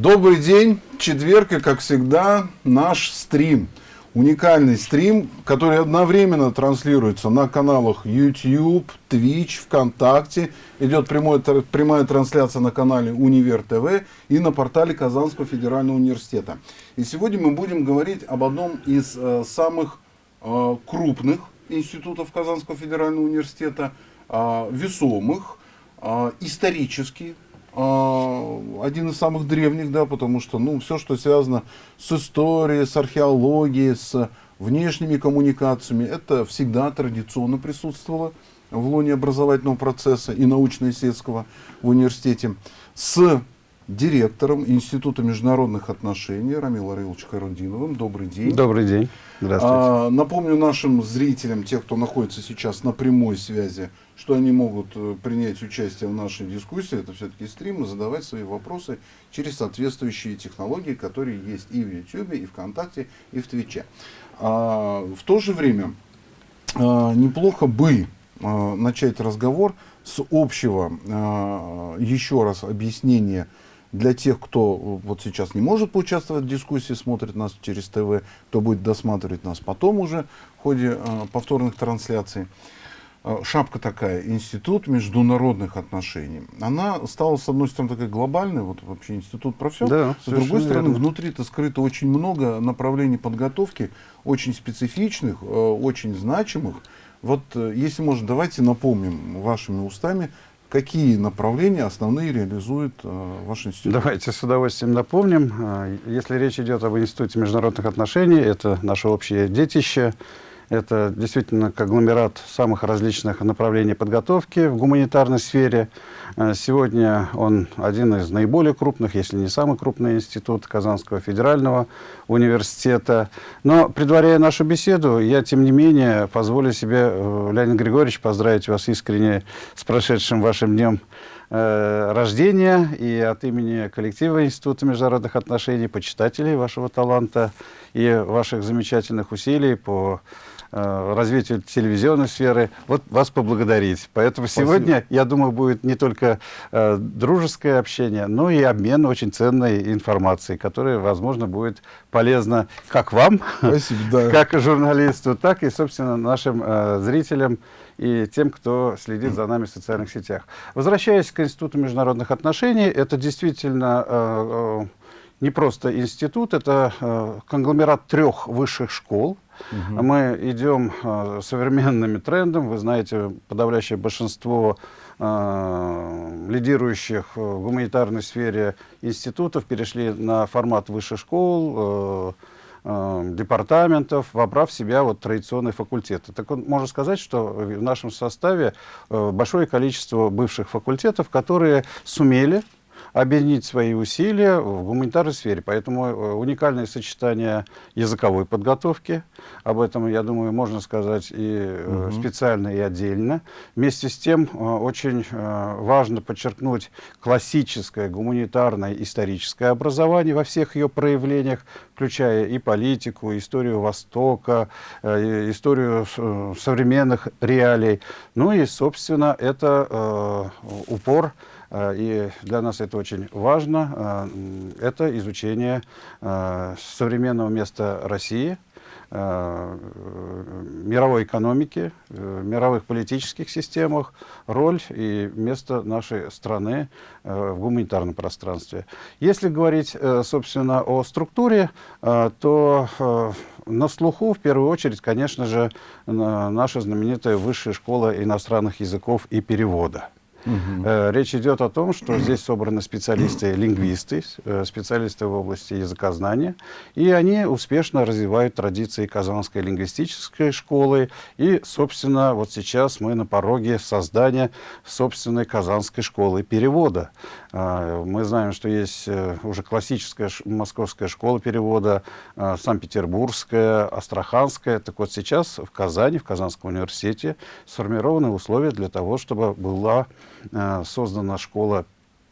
Добрый день, четверг и, как всегда, наш стрим. Уникальный стрим, который одновременно транслируется на каналах YouTube, Twitch, ВКонтакте. Идет прямой, прямая трансляция на канале Универ ТВ и на портале Казанского федерального университета. И сегодня мы будем говорить об одном из э, самых э, крупных институтов Казанского федерального университета, э, весомых, э, исторически один из самых древних, да, потому что, ну, все, что связано с историей, с археологией, с внешними коммуникациями, это всегда традиционно присутствовало в лоне образовательного процесса и научно-исследовательского в университете. С директором Института международных отношений Рамил Арилович Карудиновым. Добрый день. Добрый день. Здравствуйте. А, напомню нашим зрителям, тех, кто находится сейчас на прямой связи, что они могут э, принять участие в нашей дискуссии, это все-таки стрим, и задавать свои вопросы через соответствующие технологии, которые есть и в YouTube, и ВКонтакте, и в Твиче. А, в то же время а, неплохо бы а, начать разговор с общего, а, еще раз, объяснения для тех, кто вот сейчас не может поучаствовать в дискуссии, смотрит нас через ТВ, кто будет досматривать нас потом уже в ходе э, повторных трансляций. Э, шапка такая, Институт международных отношений. Она стала, с одной стороны, такой глобальной, вот вообще институт про все. Да, с другой стороны, внутри-то скрыто очень много направлений подготовки, очень специфичных, э, очень значимых. Вот, э, если можно, давайте напомним вашими устами, Какие направления основные реализует э, ваш институт? Давайте с удовольствием напомним. Если речь идет об Институте международных отношений, это наше общее детище. Это действительно конгломерат самых различных направлений подготовки в гуманитарной сфере. Э, сегодня он один из наиболее крупных, если не самый крупный институт Казанского федерального университета. Но, предваряя нашу беседу, я, тем не менее, позволю себе, э, Леонид Григорьевич, поздравить вас искренне с прошедшим вашим днем э, рождения и от имени коллектива Института международных отношений, почитателей вашего таланта и ваших замечательных усилий по развитию телевизионной сферы, вот вас поблагодарить. Поэтому Спасибо. сегодня, я думаю, будет не только э, дружеское общение, но и обмен очень ценной информацией, которая, возможно, будет полезна как вам, Спасибо, да. как журналисту, так и, собственно, нашим э, зрителям и тем, кто следит за нами в социальных сетях. Возвращаясь к Институту международных отношений, это действительно э, э, не просто институт, это э, конгломерат трех высших школ, Угу. Мы идем э, современными трендами. Вы знаете, подавляющее большинство э, лидирующих в гуманитарной сфере институтов перешли на формат высших школ, э, департаментов, вобрав в себя вот традиционные факультеты. Так вот, можно сказать, что в нашем составе большое количество бывших факультетов, которые сумели объединить свои усилия в гуманитарной сфере. Поэтому э, уникальное сочетание языковой подготовки, об этом, я думаю, можно сказать и угу. специально, и отдельно. Вместе с тем, э, очень важно подчеркнуть классическое гуманитарное историческое образование во всех ее проявлениях, включая и политику, историю Востока, историю современных реалий. Ну и, собственно, это упор и для нас это очень важно. Э, это изучение э, современного места России, мировой экономики, мировых политических системах, роль и место нашей страны в гуманитарном пространстве. Если говорить, собственно, о структуре, то на слуху, в первую очередь, конечно же, наша знаменитая Высшая школа иностранных языков и перевода. Угу. Речь идет о том, что здесь собраны специалисты-лингвисты, э, специалисты в области языкознания, и они успешно развивают традиции Казанской лингвистической школы. И, собственно, вот сейчас мы на пороге создания собственной Казанской школы перевода. А, мы знаем, что есть э, уже классическая московская школа перевода, Санкт-Петербургская, Астраханская. Так вот сейчас в Казани, в Казанском университете сформированы условия для того, чтобы была Э, создана школа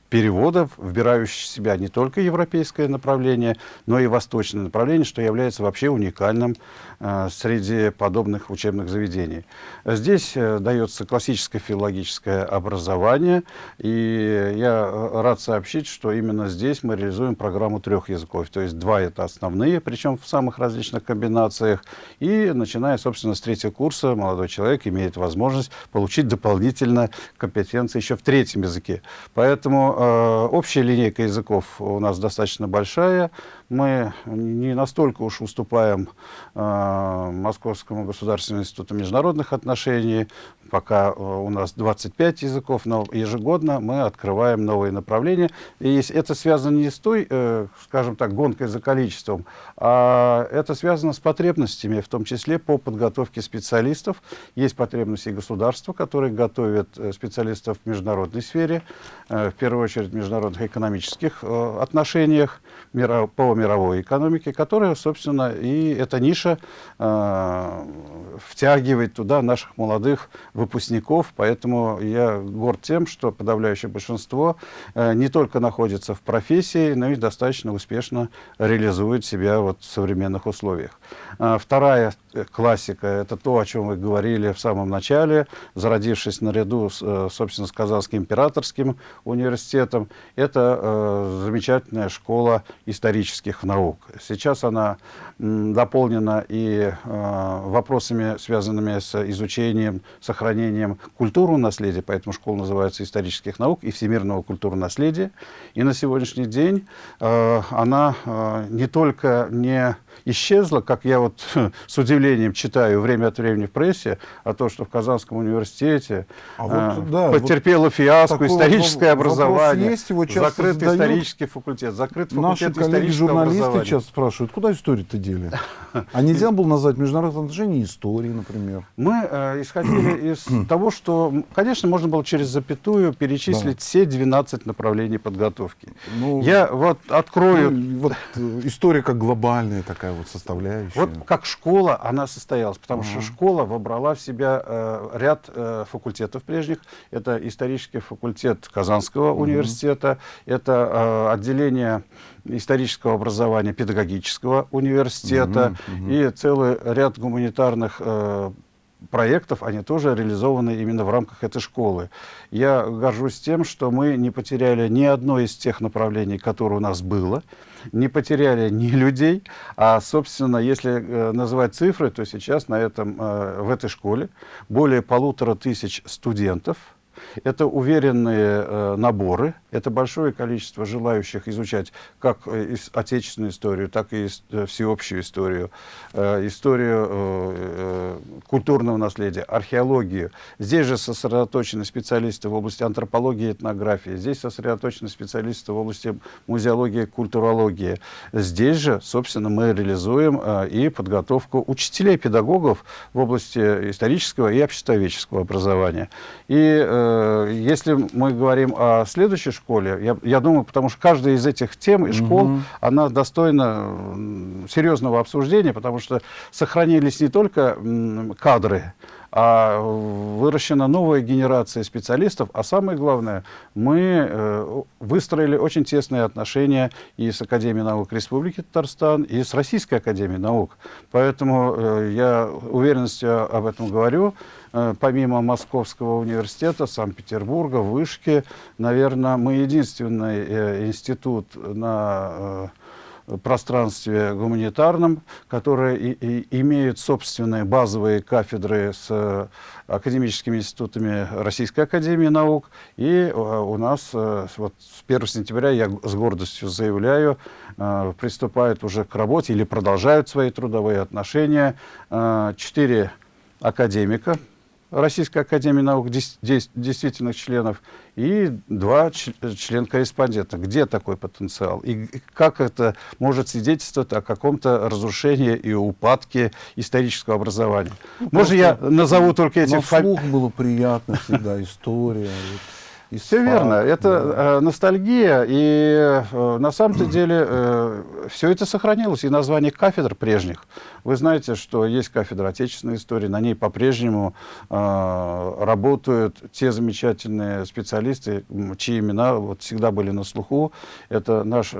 переводов, вбирающих в себя не только европейское направление, но и восточное направление, что является вообще уникальным среди подобных учебных заведений. Здесь э, дается классическое филологическое образование, и я рад сообщить, что именно здесь мы реализуем программу трех языков, то есть два это основные, причем в самых различных комбинациях, и начиная, собственно, с третьего курса молодой человек имеет возможность получить дополнительно компетенции еще в третьем языке. Поэтому э, общая линейка языков у нас достаточно большая. Мы не настолько уж уступаем э, Московскому государственному институту международных отношений. Пока э, у нас 25 языков, но ежегодно мы открываем новые направления. И это связано не с той, э, скажем так, гонкой за количеством, а это связано с потребностями, в том числе по подготовке специалистов. Есть потребности государства, которые готовят э, специалистов в международной сфере, э, в первую очередь в международных экономических э, отношениях по мировой экономике, которая, собственно, и эта ниша втягивает туда наших молодых выпускников. Поэтому я горд тем, что подавляющее большинство не только находится в профессии, но и достаточно успешно реализует себя вот в современных условиях. Вторая классика – это то, о чем вы говорили в самом начале, зародившись наряду, с, собственно, с Казанским императорским университетом. Это э, замечательная школа исторических наук. Сейчас она дополнена и э, вопросами, связанными с изучением, сохранением культурного наследия, поэтому школа называется исторических наук и всемирного культурного наследия. И на сегодняшний день э, она э, не только не исчезла, как я вот с удивлением читаю время от времени в прессе, о том, что в Казанском университете а вот, да, потерпело вот фиаско историческое образование, есть, его закрыт исторический факультет, закрыт факультет Наши коллеги-журналисты часто спрашивают, куда историю-то дели? А нельзя было назвать международные отношения истории, например? Мы э, исходили из того, что, конечно, можно было через запятую перечислить да. все 12 направлений подготовки. Ну, Я вот открою... Ну, вот, э, история как глобальная такая вот составляющая. Вот как школа она состоялась, потому ага. что школа вобрала в себя э, ряд э, факультетов прежних. Это исторический факультет Казанского университета, это э, отделение исторического образования педагогического университета угу, угу. и целый ряд гуманитарных э, проектов, они тоже реализованы именно в рамках этой школы. Я горжусь тем, что мы не потеряли ни одно из тех направлений, которые у нас было, не потеряли ни людей, а, собственно, если э, называть цифры, то сейчас на этом, э, в этой школе более полутора тысяч студентов – это уверенные э, наборы, это большое количество желающих изучать как э, отечественную историю, так и э, всеобщую историю, историю культурного наследия, археологию. Здесь же сосредоточены специалисты в области антропологии и этнографии, здесь сосредоточены специалисты в области музеологии и культурологии. Здесь же, собственно, мы реализуем и подготовку учителей, педагогов в области исторического и обществоведческого образования. И э, если мы говорим о следующей школе, я, я думаю, потому что каждая из этих тем и школ, угу. она достойна серьезного обсуждения, потому что сохранились не только кадры, а выращена новая генерация специалистов, а самое главное, мы э, выстроили очень тесные отношения и с Академией наук Республики Татарстан, и с Российской Академией наук. Поэтому э, я уверенностью об этом говорю. Э, помимо Московского университета, Санкт-Петербурга, Вышки, наверное, мы единственный институт на пространстве гуманитарном, которые и, и имеют собственные базовые кафедры с академическими институтами Российской Академии Наук. И у нас вот с 1 сентября, я с гордостью заявляю, приступают уже к работе или продолжают свои трудовые отношения четыре академика, Российской Академии Наук, действительных членов, и два член-корреспондента. Где такой потенциал? И как это может свидетельствовать о каком-то разрушении и упадке исторического образования? Ну, Можно я назову только эти фамилии? было приятно всегда, история. Все верно. Это да. ностальгия, и на самом-то деле все это сохранилось, и название кафедр прежних. Вы знаете, что есть кафедра отечественной истории, на ней по-прежнему работают те замечательные специалисты, чьи имена вот всегда были на слуху. Это наш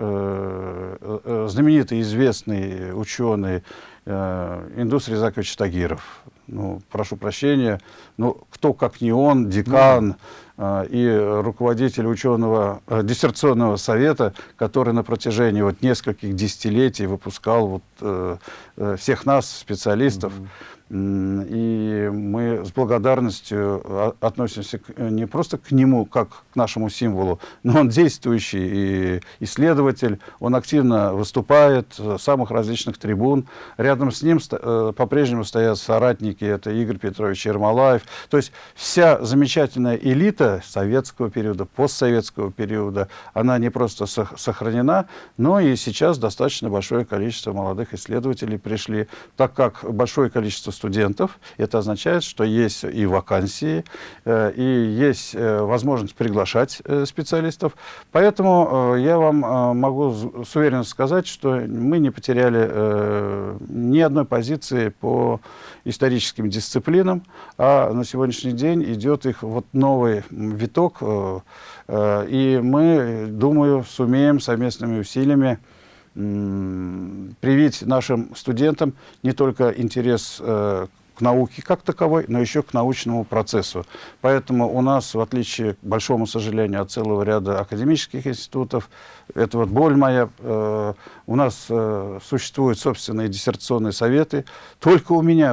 знаменитый, известный ученый э, Индус Резакович Тагиров. Ну, прошу прощения, но кто, как не он, декан э, и руководитель ученого э, диссертационного совета, который на протяжении вот нескольких десятилетий выпускал вот, э, э, всех нас, специалистов, mm -hmm и мы с благодарностью а, относимся не просто к нему, как к нашему символу, но он действующий исследователь, он активно выступает с самых различных трибун. Рядом с ним э, по-прежнему стоят соратники, это Игорь Петрович Ермолаев. То есть вся замечательная элита советского периода, постсоветского периода, она не просто сохранена, но и сейчас достаточно большое количество молодых исследователей пришли, так как большое количество студентов. Это означает, что есть и вакансии, э, и есть э, возможность приглашать э, специалистов. Поэтому я вам могу с уверенностью сказать, что мы не потеряли ни одной позиции по историческим дисциплинам, а на сегодняшний день идет их вот новый виток, и мы, думаю, сумеем совместными усилиями привить нашим студентам не только интерес э, к науке как таковой, но еще к научному процессу. Поэтому у нас, в отличие, к большому сожалению, от целого ряда академических институтов, это вот боль моя, э, у нас э, существуют собственные диссертационные советы. Только у меня,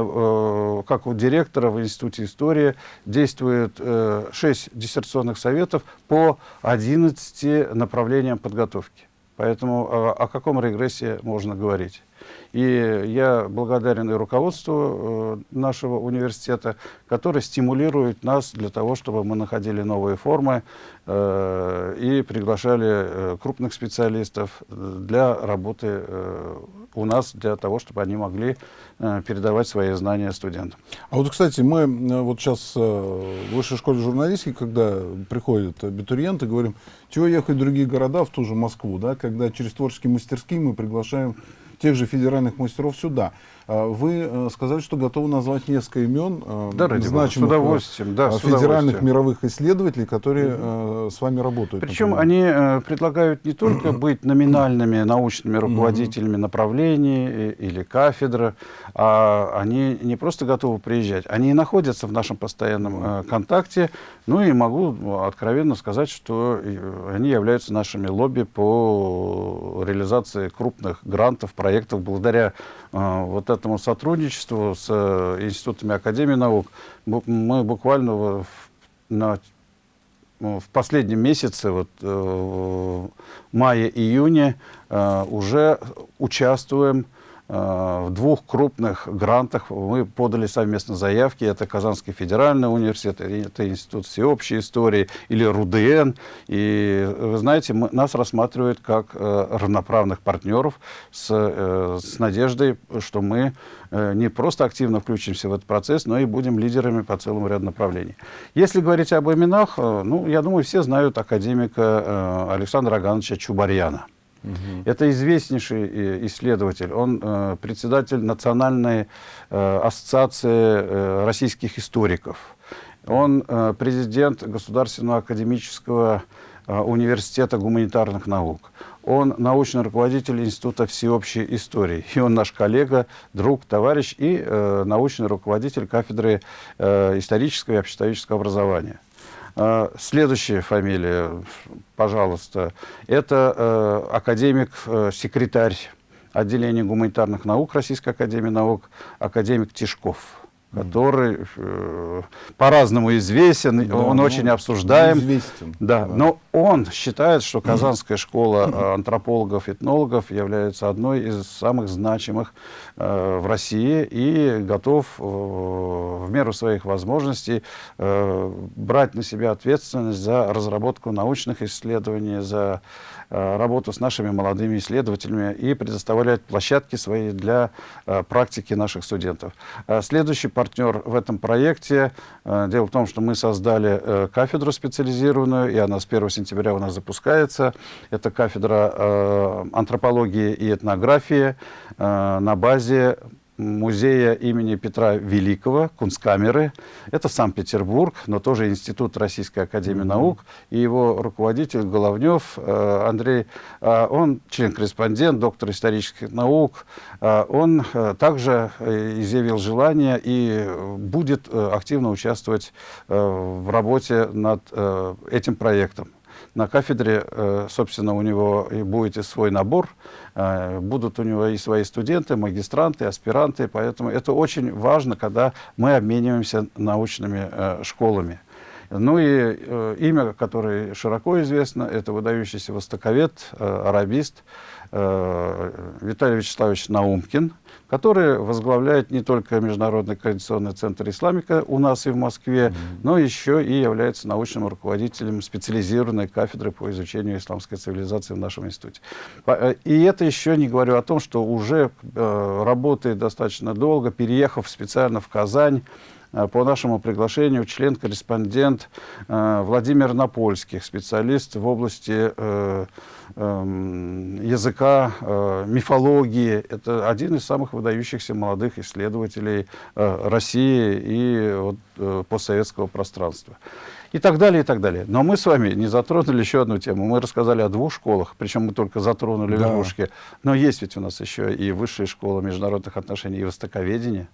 как у директора в Институте истории, действует э, 6 диссертационных советов по 11 направлениям подготовки. Поэтому о, о каком регрессе можно говорить? И я благодарен и руководству э, нашего университета, которое стимулирует нас для того, чтобы мы находили новые формы э, и приглашали э, крупных специалистов для работы у нас, для того, чтобы они могли передавать свои знания студентам. А вот, кстати, мы вот сейчас в высшей школе журналистики, когда приходят абитуриенты, говорим, чего ехать в другие города, в ту же Москву, да, когда через творческие мастерские мы приглашаем тех же федеральных мастеров сюда. А, вы э, сказали, что готовы назвать несколько имен э, да, значимых с удовольствием, да, э, федеральных мировых исследователей, которые угу. с вами работают. Причем например. они предлагают не только быть номинальными научными руководителями направлений или кафедры, а они не просто готовы приезжать, они находятся в нашем постоянном контакте. Ну и могу откровенно сказать, что они являются нашими лобби по реализации крупных грантов, проектов благодаря вот этому сотрудничеству с э, институтами Академии наук мы буквально в, на, ну, в последнем месяце, вот, э, в мае-июне, э, уже участвуем в двух крупных грантах мы подали совместно заявки. Это Казанский федеральный университет, это Институт всеобщей истории или РУДН. И вы знаете, мы, нас рассматривают как э, равноправных партнеров с, э, с надеждой, что мы э, не просто активно включимся в этот процесс, но и будем лидерами по целому ряду направлений. Если говорить об именах, э, ну, я думаю, все знают академика э, Александра Агановича Чубарьяна. Угу. Это известнейший э, исследователь. Он э, председатель Национальной э, ассоциации э, российских историков. Он э, президент Государственного академического э, университета гуманитарных наук. Он научный руководитель Института всеобщей истории. И он наш коллега, друг, товарищ и э, научный руководитель кафедры э, исторического и обществоведческого образования. А, следующая фамилия, пожалуйста, это э, академик, э, секретарь отделения гуманитарных наук Российской Академии Наук, академик Тишков который э, по-разному известен, да, он ну, очень обсуждаем. Известен. Да, да, но он считает, что Казанская школа э, антропологов, этнологов является одной из самых значимых э, в России и готов э, в меру своих возможностей э, брать на себя ответственность за разработку научных исследований, за работу с нашими молодыми исследователями и предоставлять площадки свои для э, практики наших студентов. Э, следующий, партнер в этом проекте. Э, дело в том, что мы создали э, кафедру специализированную, и она с 1 сентября у нас запускается. Это кафедра антропологии и этнографии на базе музея имени Петра Великого, Кунсткамеры. Это Санкт-Петербург, но тоже Институт Российской Академии mm -hmm. Наук. И его руководитель Головнев э, Андрей, э, он член-корреспондент, доктор исторических наук. Э, он также изъявил желание и будет активно участвовать в работе над этим проектом. На кафедре, э, собственно, у него и будет и свой набор, э, будут у него и свои студенты, магистранты, аспиранты, поэтому это очень важно, когда мы обмениваемся научными э, школами. Ну и имя, которое широко известно, это выдающийся востоковед, арабист Виталий Вячеславович Наумкин, который возглавляет не только Международный координационный центр исламика у нас и в Москве, mm -hmm. но еще и является научным руководителем специализированной кафедры по изучению исламской цивилизации в нашем институте. Э, и это еще не говорю о том, что уже э, работает достаточно долго, переехав специально в Казань, Э, по нашему приглашению член-корреспондент э, Владимир Напольских, специалист в области э, эм, языка, мифологии. Это один из самых выдающихся молодых исследователей России и вот, постсоветского пространства. И так далее, и так далее. Но мы с вами не затронули еще одну тему. Мы рассказали о двух школах, причем мы только затронули да. верхушки. Но есть ведь у нас еще и высшая школа международных отношений и востоковедения.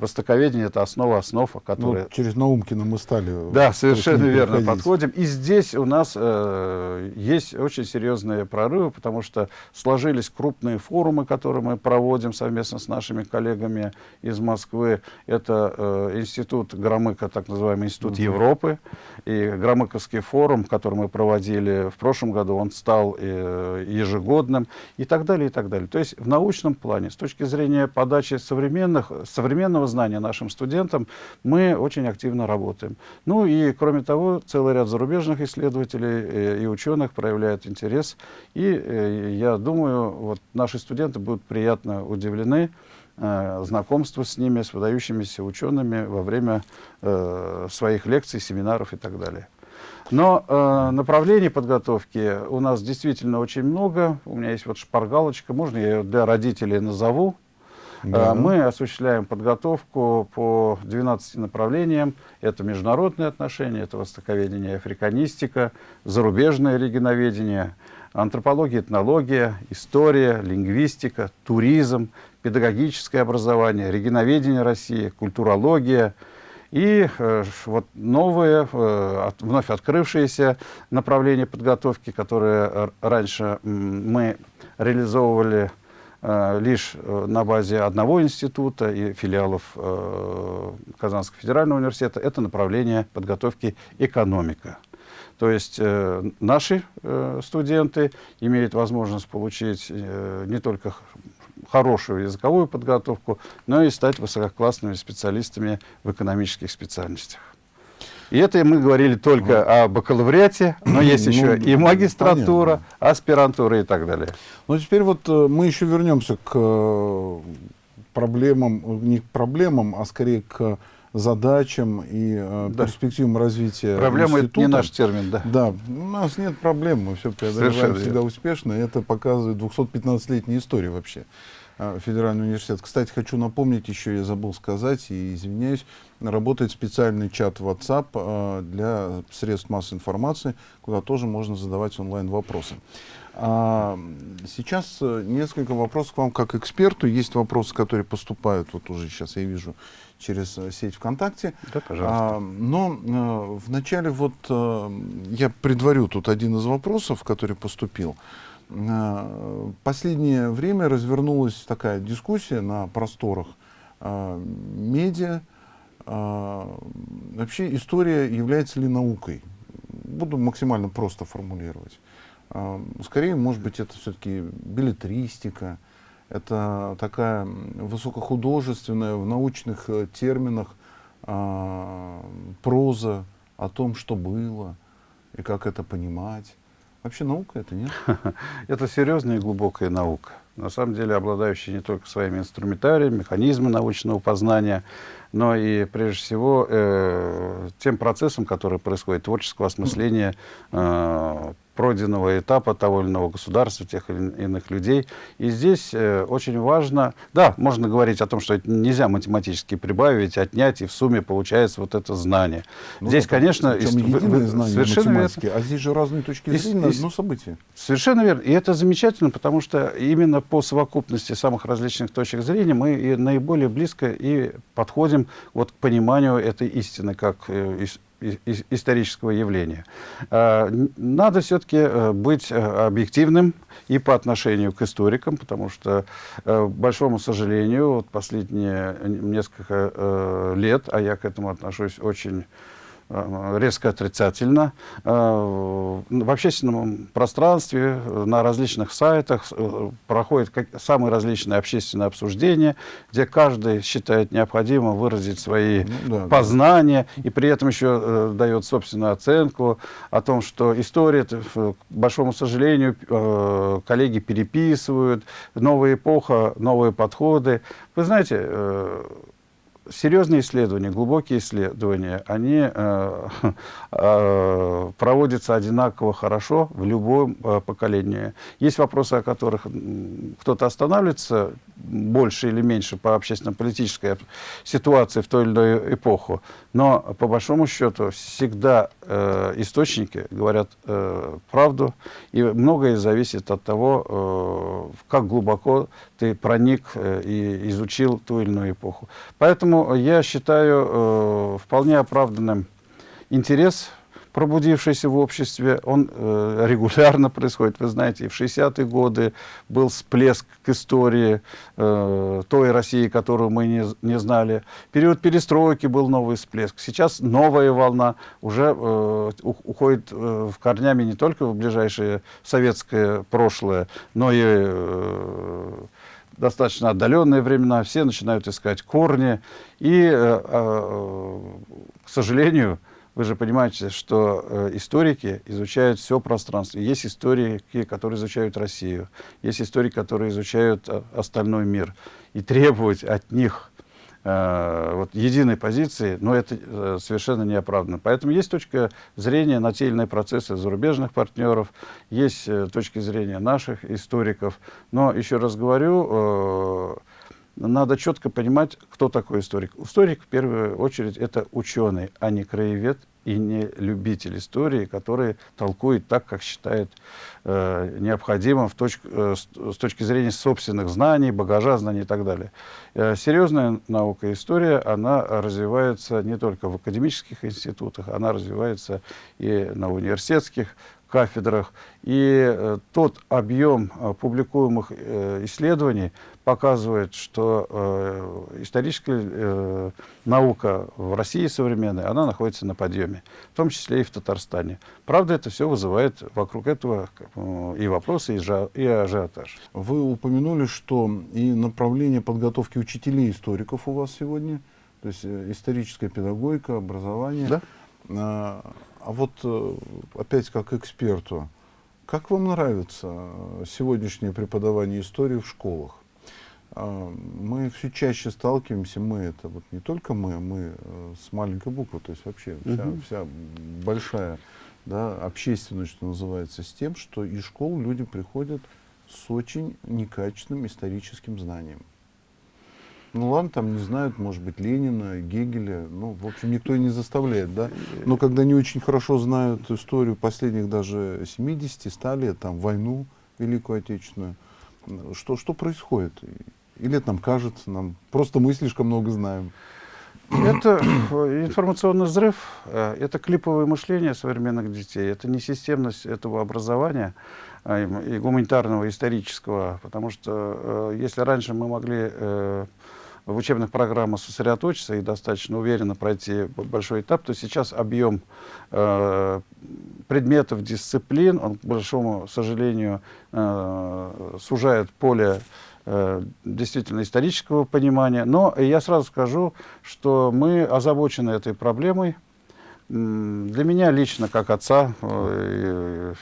Востоковедение – это основа основ, которая... Ну, через Наумкина мы стали... Да, совершенно верно проходить. подходим. И здесь у нас э, есть очень серьезные прорывы, потому что сложились крупные форумы, которые мы проводим совместно с нашими коллегами из Москвы. Это э, институт Громыка, так называемый Институт угу. Европы. И Громыковский форум, который мы проводили в прошлом году, он стал э, ежегодным и так далее, и так далее. То есть в научном плане, с точки зрения подачи современных, современного знания нашим студентам, мы очень активно работаем. Ну и, кроме того, целый ряд зарубежных исследователей э, и ученых проявляют интерес. И э, я думаю, вот наши студенты будут приятно удивлены э, знакомству с ними, с выдающимися учеными во время своих лекций, семинаров и так далее. Но э, направлений подготовки у нас действительно очень много. У меня есть вот шпаргалочка, можно я ее для родителей назову. Да. А, мы осуществляем подготовку по 12 направлениям. Это международные отношения, это востоковедение африканистика, зарубежное регионоведение, антропология, этнология, история, лингвистика, туризм, педагогическое образование, регионоведение России, культурология, и э, вот новые, э, от, вновь открывшиеся направления подготовки, которые раньше мы реализовывали Э, лишь э, на базе одного института и филиалов э, Казанского федерального университета, это направление подготовки экономика. То есть наши студенты имеют возможность получить не только хорошую языковую подготовку, но и стать высококлассными специалистами в экономических специальностях. И это мы говорили только о бакалавриате, но есть ну, еще и магистратура, понятно. аспирантура и так далее. Ну, теперь вот э, мы еще вернемся к э, проблемам, не к проблемам, а скорее к задачам и э, да. перспективам развития Проблема это не наш термин, да. Да, у нас нет проблем, мы все преодолеваем Совершенно всегда успешно, и это показывает 215-летняя история вообще. А, федеральный университет. Кстати, хочу напомнить, еще я забыл сказать, и извиняюсь, работает специальный чат WhatsApp а, для средств массовой информации, куда тоже можно задавать онлайн-вопросы. А, сейчас э, несколько вопросов к вам как эксперту. Есть вопросы, которые поступают, вот уже сейчас я вижу, через э, сеть ВКонтакте. Да, пожалуйста. А, но а, вначале вот а, я предварю тут один из вопросов, который поступил. Э, последнее время развернулась такая дискуссия на просторах э, медиа. Э, вообще история является ли наукой? Буду максимально просто формулировать. Скорее, может быть, это все-таки билетристика, это такая высокохудожественная в научных терминах проза о том, что было и как это понимать. Вообще наука это, нет? это серьезная и глубокая наука. На самом деле обладающие не только своими инструментариями, механизмами научного познания, но и, прежде всего, э, тем процессом, который происходит, творческого осмысления э, пройденного этапа того или иного государства, тех или иных людей. И здесь э, очень важно, да, можно говорить о том, что это нельзя математически прибавить, отнять, и в сумме получается вот это знание. Ну, здесь, это, конечно, знание совершенно верно. а здесь же разные точки зрения на одно событие. Совершенно верно. И это замечательно, потому что именно по совокупности самых различных точек зрения мы и наиболее близко и подходим вот к пониманию этой истины, как э, исторического явления. А, надо все-таки э, быть э, объективным и по отношению к историкам, потому что, э, к большому сожалению, вот последние несколько лет, а я к этому отношусь очень Э, резко отрицательно. Э, в общественном пространстве, на различных сайтах э, проходят самые различные общественные обсуждения, где каждый считает необходимым выразить свои ну, да, познания да. и при этом еще дает собственную оценку о том, что история, к большому сожалению, коллеги переписывают, новая эпоха, новые подходы. Вы знаете, серьезные исследования, глубокие исследования, они э, э, проводятся одинаково хорошо в любом э, поколении. Есть вопросы, о которых кто-то останавливается больше или меньше по общественно-политической ситуации в той или иной эпоху, но по большому счету всегда э, источники говорят э, правду, и многое зависит от того, э, как глубоко ты проник э, и изучил ту или иную эпоху. Поэтому я считаю э, вполне оправданным интерес пробудившийся в обществе, он э, регулярно происходит. Вы знаете, и в 60-е годы был всплеск к истории э, той России, которую мы не, не знали. Период перестройки был новый всплеск. Сейчас новая волна уже э, уходит э, в корнями не только в ближайшее советское прошлое, но и... Э, достаточно отдаленные времена, все начинают искать корни. И, э, э, к сожалению, вы же понимаете, что э, историки изучают все пространство. Есть историки, которые изучают Россию, есть историки, которые изучают остальной мир. И требовать от них вот, единой позиции, но это э, совершенно неоправданно. Поэтому есть точка зрения на те или иные процессы зарубежных партнеров, есть э, точки зрения наших историков. Но, еще раз говорю, э, надо четко понимать, кто такой историк. Историк, в первую очередь, это ученый, а не краевед и не любитель истории, который толкует так, как считает э, необходимым в точ, э, с, точки зрения собственных знаний, багажа знаний и так далее. Э, серьезная наука история, она развивается не только в академических институтах, она развивается и на университетских кафедрах. И э, тот объем э, публикуемых э, исследований показывает, что э, историческая э, наука в России современная, она находится на подъеме, в том числе и в Татарстане. Правда, это все вызывает вокруг этого э, и вопросы, и, жа, и ажиотаж. Вы упомянули, что и направление подготовки учителей-историков у вас сегодня, то есть э, историческая педагогика, образование. Да. А, а вот э, опять как эксперту, как вам нравится сегодняшнее преподавание истории в школах? А, мы все чаще сталкиваемся, мы это вот не только мы, мы э, с маленькой буквы, то есть вообще вся, угу. вся большая да, общественность, что называется, с тем, что из школ люди приходят с очень некачественным историческим знанием. Ну ладно, там не знают, может быть, Ленина, Гегеля, ну, в общем, никто и не заставляет, да. Но когда не очень хорошо знают историю последних даже 70-100 лет, там, войну Великую Отечественную, что, что происходит? Или нам кажется, нам просто мы слишком много знаем? Это информационный взрыв, э, это клиповое мышление современных детей, это не системность этого образования а, и гуманитарного, исторического, потому что э, если раньше мы могли э, в учебных программах сосредоточиться и достаточно уверенно пройти большой этап, то сейчас объем э, предметов, дисциплин, он, к большому сожалению, э, сужает поле э, действительно исторического понимания. Но я сразу скажу, что мы озабочены этой проблемой. Для меня лично, как отца, э,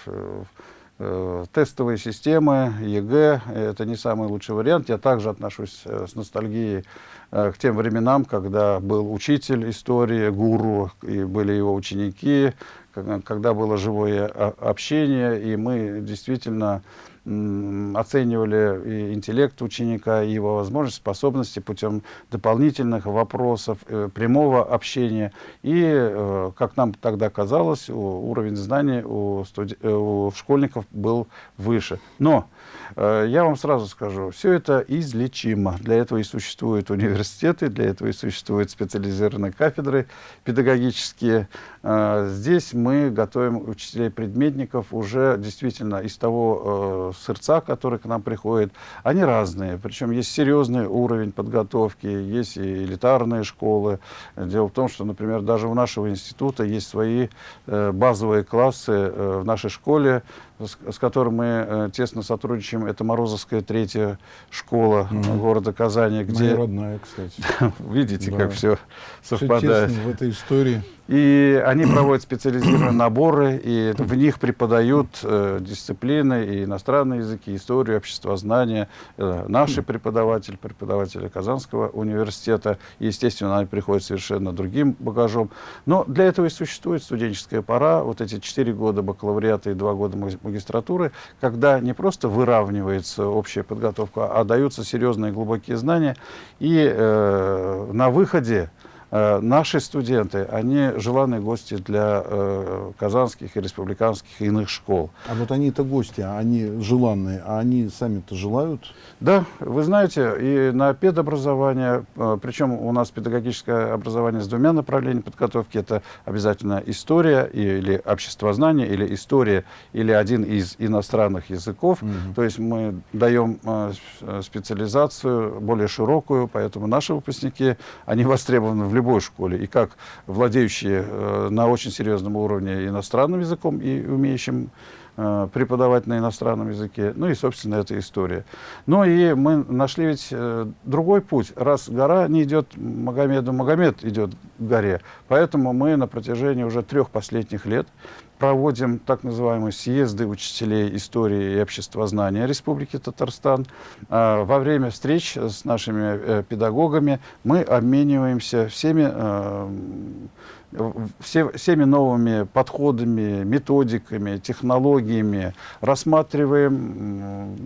Э, тестовые системы, ЕГЭ – это не самый лучший вариант. Я также отношусь э, с ностальгией э, к тем временам, когда был учитель истории, гуру, и были его ученики, когда было живое общение, и мы действительно оценивали и интеллект ученика, и его возможности, способности путем дополнительных вопросов, э, прямого общения. И, э, как нам тогда казалось, уровень знаний у, студ... Э, у школьников был выше. Но я вам сразу скажу, все это излечимо. Для этого и существуют университеты, для этого и существуют специализированные кафедры педагогические. Здесь мы готовим учителей-предметников уже действительно из того сырца, которые к нам приходят, они разные. Причем есть серьезный уровень подготовки, есть и элитарные школы. Дело в том, что, например, даже у нашего института есть свои э, базовые классы э, в нашей школе, с, с которым мы э, тесно сотрудничаем. Это Морозовская третья школа mm. города Казани. Где... Моя родная, кстати. Видите, да. как все совпадает. Все в этой истории. И они проводят специализированные наборы, и в них преподают э, дисциплины, и иностранные языки, историю, обществознание. Э, наши преподаватели, преподаватели Казанского университета, естественно, они приходят совершенно другим багажом. Но для этого и существует студенческая пора, вот эти четыре года бакалавриата и два года магистратуры, когда не просто выравнивается общая подготовка, а даются серьезные глубокие знания, и э, на выходе наши студенты, они желанные гости для э, казанских и республиканских и иных школ. А вот они-то гости, а они желанные, а они сами-то желают? Да, вы знаете, и на педобразование, э, причем у нас педагогическое образование с двумя направлениями подготовки, это обязательно история или обществознание, или история, или один из иностранных языков. Угу. То есть мы даем э, э, специализацию более широкую, поэтому наши выпускники, они востребованы в любой школе, и как владеющие э, на очень серьезном уровне иностранным языком и умеющим преподавать на иностранном языке. Ну и, собственно, эта история. Ну и мы нашли ведь э, другой путь. Раз гора не идет Магомеду, Магомед идет к горе. Поэтому мы на протяжении уже трех последних лет проводим так называемые съезды учителей истории и обществознания Республики Татарстан. А, во время встреч с нашими э, педагогами мы обмениваемся всеми э, все, всеми новыми подходами, методиками, технологиями, рассматриваем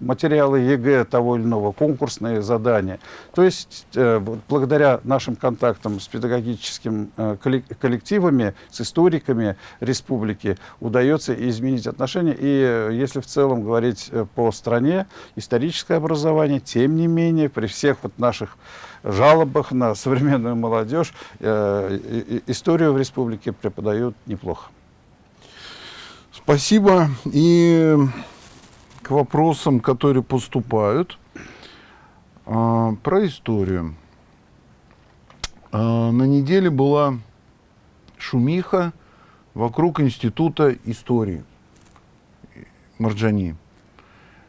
материалы ЕГЭ того или иного, конкурсные задания. То есть, э, благодаря нашим контактам с педагогическими э, коллективами, с историками республики, удается изменить отношения. И э, если в целом говорить по стране, историческое образование, тем не менее, при всех вот наших жалобах на современную молодежь э, историю в республике преподают неплохо. Спасибо. И к вопросам, которые поступают. А, про историю. А, на неделе была шумиха вокруг Института истории Марджани.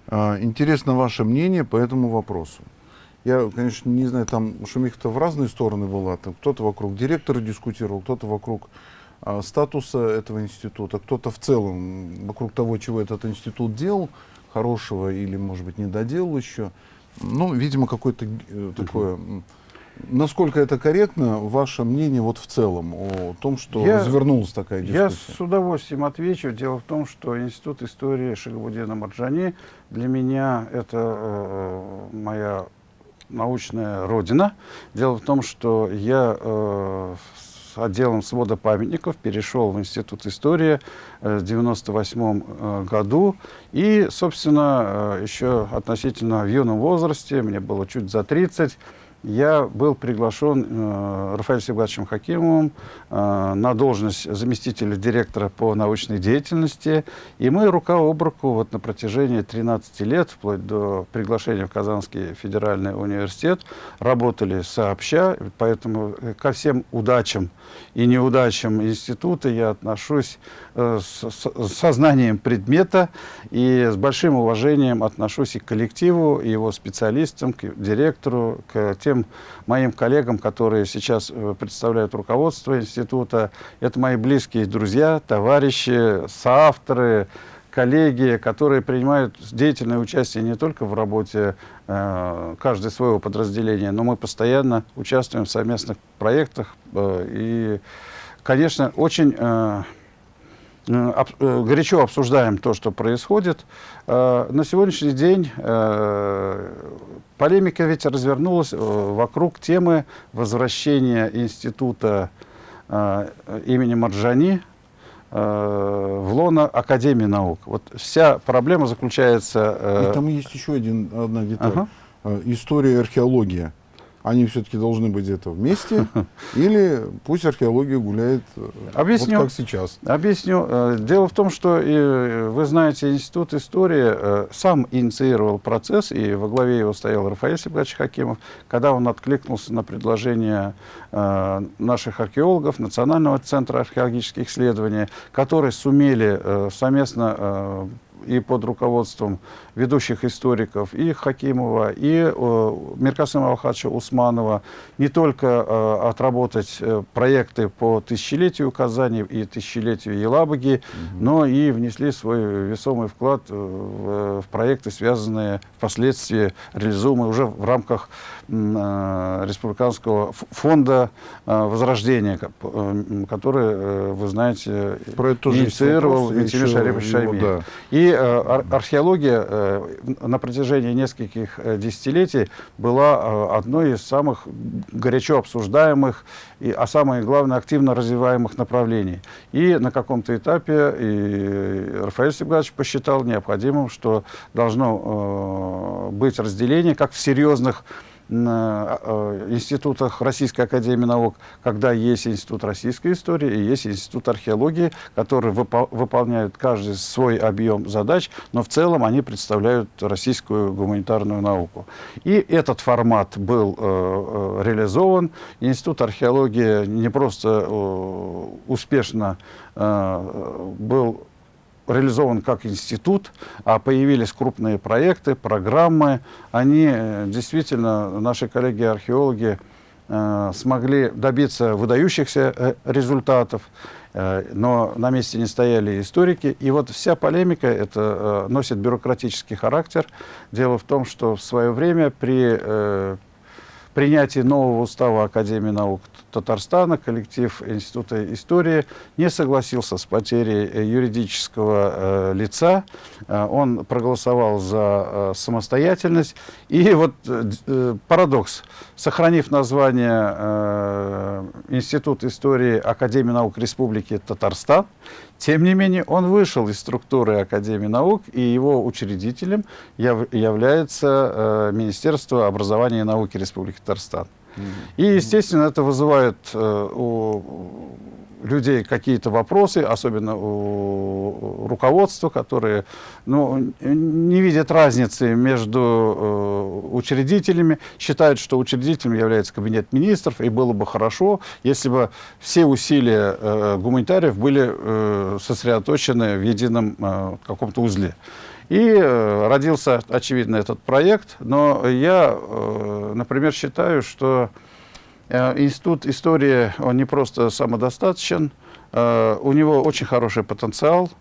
А, интересно ваше мнение по этому вопросу. Я, конечно, не знаю, там шумиха-то в разные стороны была. Там кто-то вокруг директора дискутировал, кто-то вокруг а, статуса этого института, кто-то в целом вокруг того, чего этот институт делал, хорошего или, может быть, не доделал еще. Ну, видимо, какое-то э, такое... Насколько это корректно, ваше мнение вот в целом о том, что я, развернулась такая дискуссия? Я с удовольствием отвечу. Дело в том, что Институт истории Шагабудина Марджани для меня это э, моя научная родина. Дело в том, что я э, с отделом свода памятников перешел в Институт истории э, в 1998 э, году. И, собственно, э, еще относительно в юном возрасте, мне было чуть за 30, я был приглашен э, Рафаэлем Севгатовичем Хакимовым э, на должность заместителя директора по научной деятельности. И мы рука об руку вот на протяжении 13 лет, вплоть до приглашения в Казанский федеральный университет, работали сообща. Поэтому ко всем удачам и неудачам института я отношусь э, с, с сознанием предмета и с большим уважением отношусь и к коллективу, и его специалистам, к директору, к тем тем моим коллегам, которые сейчас э, представляют руководство института. Это мои близкие друзья, товарищи, соавторы, коллеги, которые принимают деятельное участие не только в работе э, каждого своего подразделения, но мы постоянно участвуем в совместных проектах. Э, и, конечно, очень э, горячо обсуждаем то, что происходит. Э, на сегодняшний день э, полемика ведь развернулась э, вокруг темы возвращения института э, имени Марджани Э, в лоно Академии наук. Вот вся проблема заключается... Э... И там есть еще один, одна деталь. Ага. Э, история и археология они все-таки должны быть где-то вместе, или пусть археология гуляет э, Объясню. вот как сейчас. Объясню. Э, дело в том, что э, вы знаете, Институт истории сам инициировал процесс, и во главе его стоял Рафаэль Сибгачевич Хакимов, когда он откликнулся на предложение наших археологов Национального центра археологических исследований, которые сумели совместно и под руководством ведущих историков, и Хакимова, и э, Миркасыма Алхача Усманова, не только э, отработать э, проекты по тысячелетию Казани и тысячелетию Елабуги, угу. но и внесли свой весомый вклад в, в проекты, связанные впоследствии, реализуемые уже в рамках э, Республиканского фонда э, Возрождения, э, который, э, вы знаете, Про это инициировал Витимир Шарипович Шаймиев. Да. И э, археология э, на протяжении нескольких э, десятилетий была одной из самых горячо обсуждаемых, и, а самое главное, активно развиваемых направлений. И на каком-то этапе и Рафаэль Степанович посчитал необходимым, что должно э, быть разделение, как в серьезных Э, институтах Российской Академии Наук, когда есть Институт российской истории и есть Институт археологии, которые выпол выполняют каждый свой объем задач, но в целом они представляют российскую гуманитарную науку. И этот формат был э, э реализован. Институт археологии не просто э, успешно э, был реализован как институт, а появились крупные проекты, программы. Они э, действительно, наши коллеги-археологи, э, смогли добиться выдающихся э, результатов, но на месте не стояли историки. И вот вся полемика это носит бюрократический характер. Дело в том, что в свое время при принятии нового устава Академии наук Татарстана коллектив Института истории не согласился с потерей э, юридического э, лица. Э, он проголосовал за э, самостоятельность. И вот э, э парадокс. Сохранив название Институт истории Академии наук Республики Татарстан, тем не менее, он вышел из структуры Академии наук, и его учредителем яв является э, Министерство образования и науки Республики Татарстан. И, естественно, это вызывает э, у людей какие-то вопросы, особенно у руководства, которые ну, не видят разницы между э, учредителями, считают, что учредителем является кабинет министров, и было бы хорошо, если бы все усилия э, гуманитариев были э, сосредоточены в едином э, каком-то узле. И э, родился, очевидно, этот проект, но я, э, например, считаю, что институт истории, он не просто самодостаточен, у него очень хороший потенциал.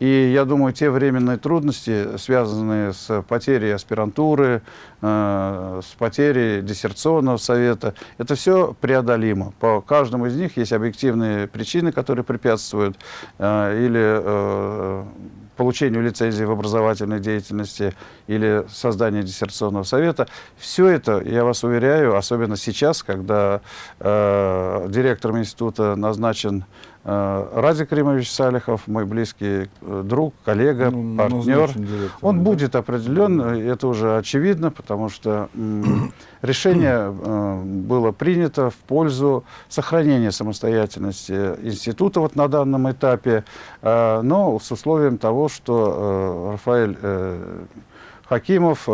И я думаю, те временные трудности, связанные с потерей аспирантуры, э, с потерей диссертационного совета, это все преодолимо. По каждому из них есть объективные причины, которые препятствуют или получению лицензии в образовательной деятельности или созданию диссертационного совета. Все это, я вас уверяю, особенно сейчас, когда э, директором института назначен э, Радик Римович Салихов, мой близкий э, друг, коллега, ну, партнер. Он да? будет определен, это уже очевидно, потому что решение э, было принято в пользу сохранения самостоятельности института вот на данном этапе, э, но с условием того, что э, Рафаэль Хакимов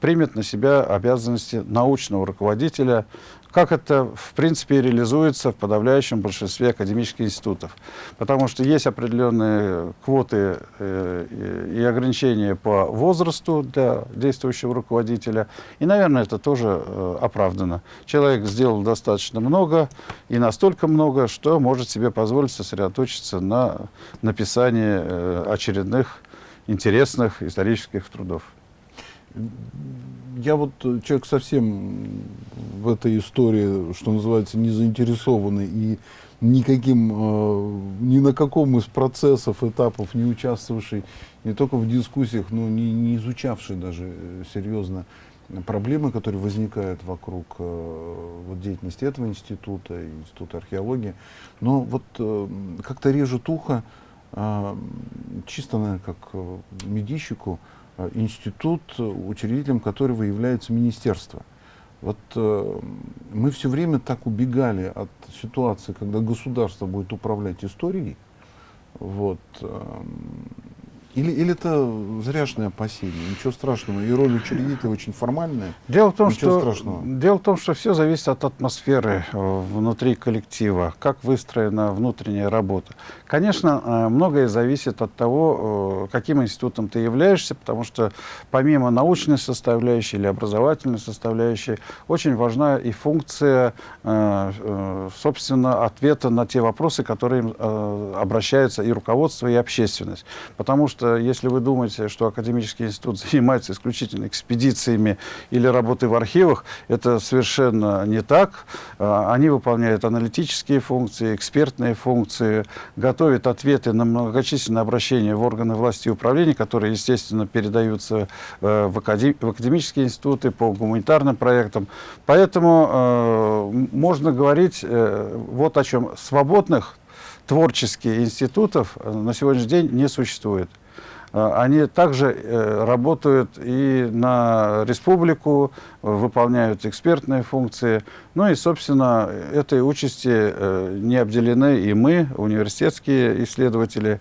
примет на себя обязанности научного руководителя как это, в принципе, реализуется в подавляющем большинстве академических институтов. Потому что есть определенные квоты э, и ограничения по возрасту для действующего руководителя. И, наверное, это тоже э, оправдано. Человек сделал достаточно много, и настолько много, что может себе позволить сосредоточиться на написании э, очередных интересных исторических трудов. Я вот э, человек совсем в этой истории, что называется, не заинтересованный и никаким, э, ни на каком из процессов, этапов не участвовавший, не только в дискуссиях, но не, не изучавший даже э, серьезно проблемы, которые возникают вокруг э, вот, деятельности этого института, института археологии. Но вот э, как-то режет ухо, э, чисто, наверное, как медийщику, институт, учредителем которого является министерство. Вот э, мы все время так убегали от ситуации, когда государство будет управлять историей. Вот, э, или, или это зряшное опасение? Ничего страшного. И роль учредителя очень формальная. Дело в том, что, страшного. дело в том, что все зависит от атмосферы э, внутри коллектива, как выстроена внутренняя работа. Конечно, э, многое зависит от того, э, каким институтом ты являешься, потому что помимо научной составляющей или образовательной составляющей, очень важна и функция, собственно, ответа на те вопросы, которые обращаются и руководство, и общественность. Потому что если вы думаете, что академический институт занимается исключительно экспедициями или работой в архивах, это совершенно не так. А, они выполняют аналитические функции, экспертные функции, готовят ответы на многочисленные обращения в органы власти и управления, которые, естественно, передаются э, в, академические институты по гуманитарным проектам. Поэтому э, можно говорить э, вот о чем. Свободных творческих институтов на сегодняшний день не существует. Э, они также э, работают и на республику, выполняют экспертные функции. Ну и, собственно, этой участи э, не обделены и мы, университетские исследователи.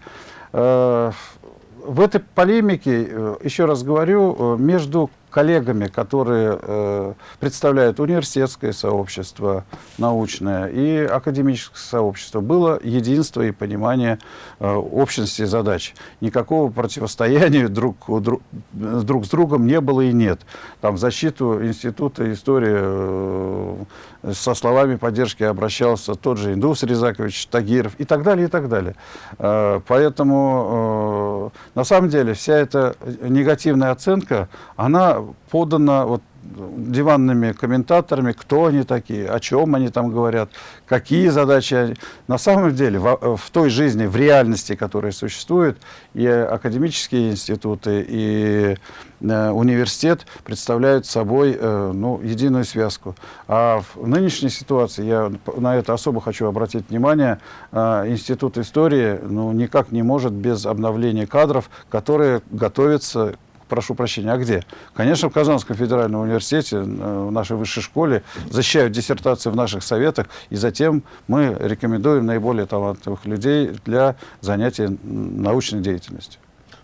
В этой полемике, еще раз говорю, между коллегами, которые э, представляют университетское сообщество научное и академическое сообщество, было единство и понимание э, общности задач. Никакого противостояния друг, друг, друг с другом не было и нет. Там в защиту Института истории э, со словами поддержки обращался тот же Индус Резакович Тагиров и так далее, и так далее. Э, поэтому, э, на самом деле, вся эта негативная оценка, она подано вот диванными комментаторами, кто они такие, о чем они там говорят, какие задачи. На самом деле, в, в той жизни, в реальности, которая существует, и академические институты, и э, университет представляют собой э, ну, единую связку. А в нынешней ситуации, я на это особо хочу обратить внимание, э, Институт истории ну, никак не может без обновления кадров, которые готовятся прошу прощения, а где? Конечно, в Казанском федеральном университете, э, в нашей высшей школе, защищают диссертации в наших советах, и затем мы рекомендуем наиболее талантливых людей для занятия научной деятельностью.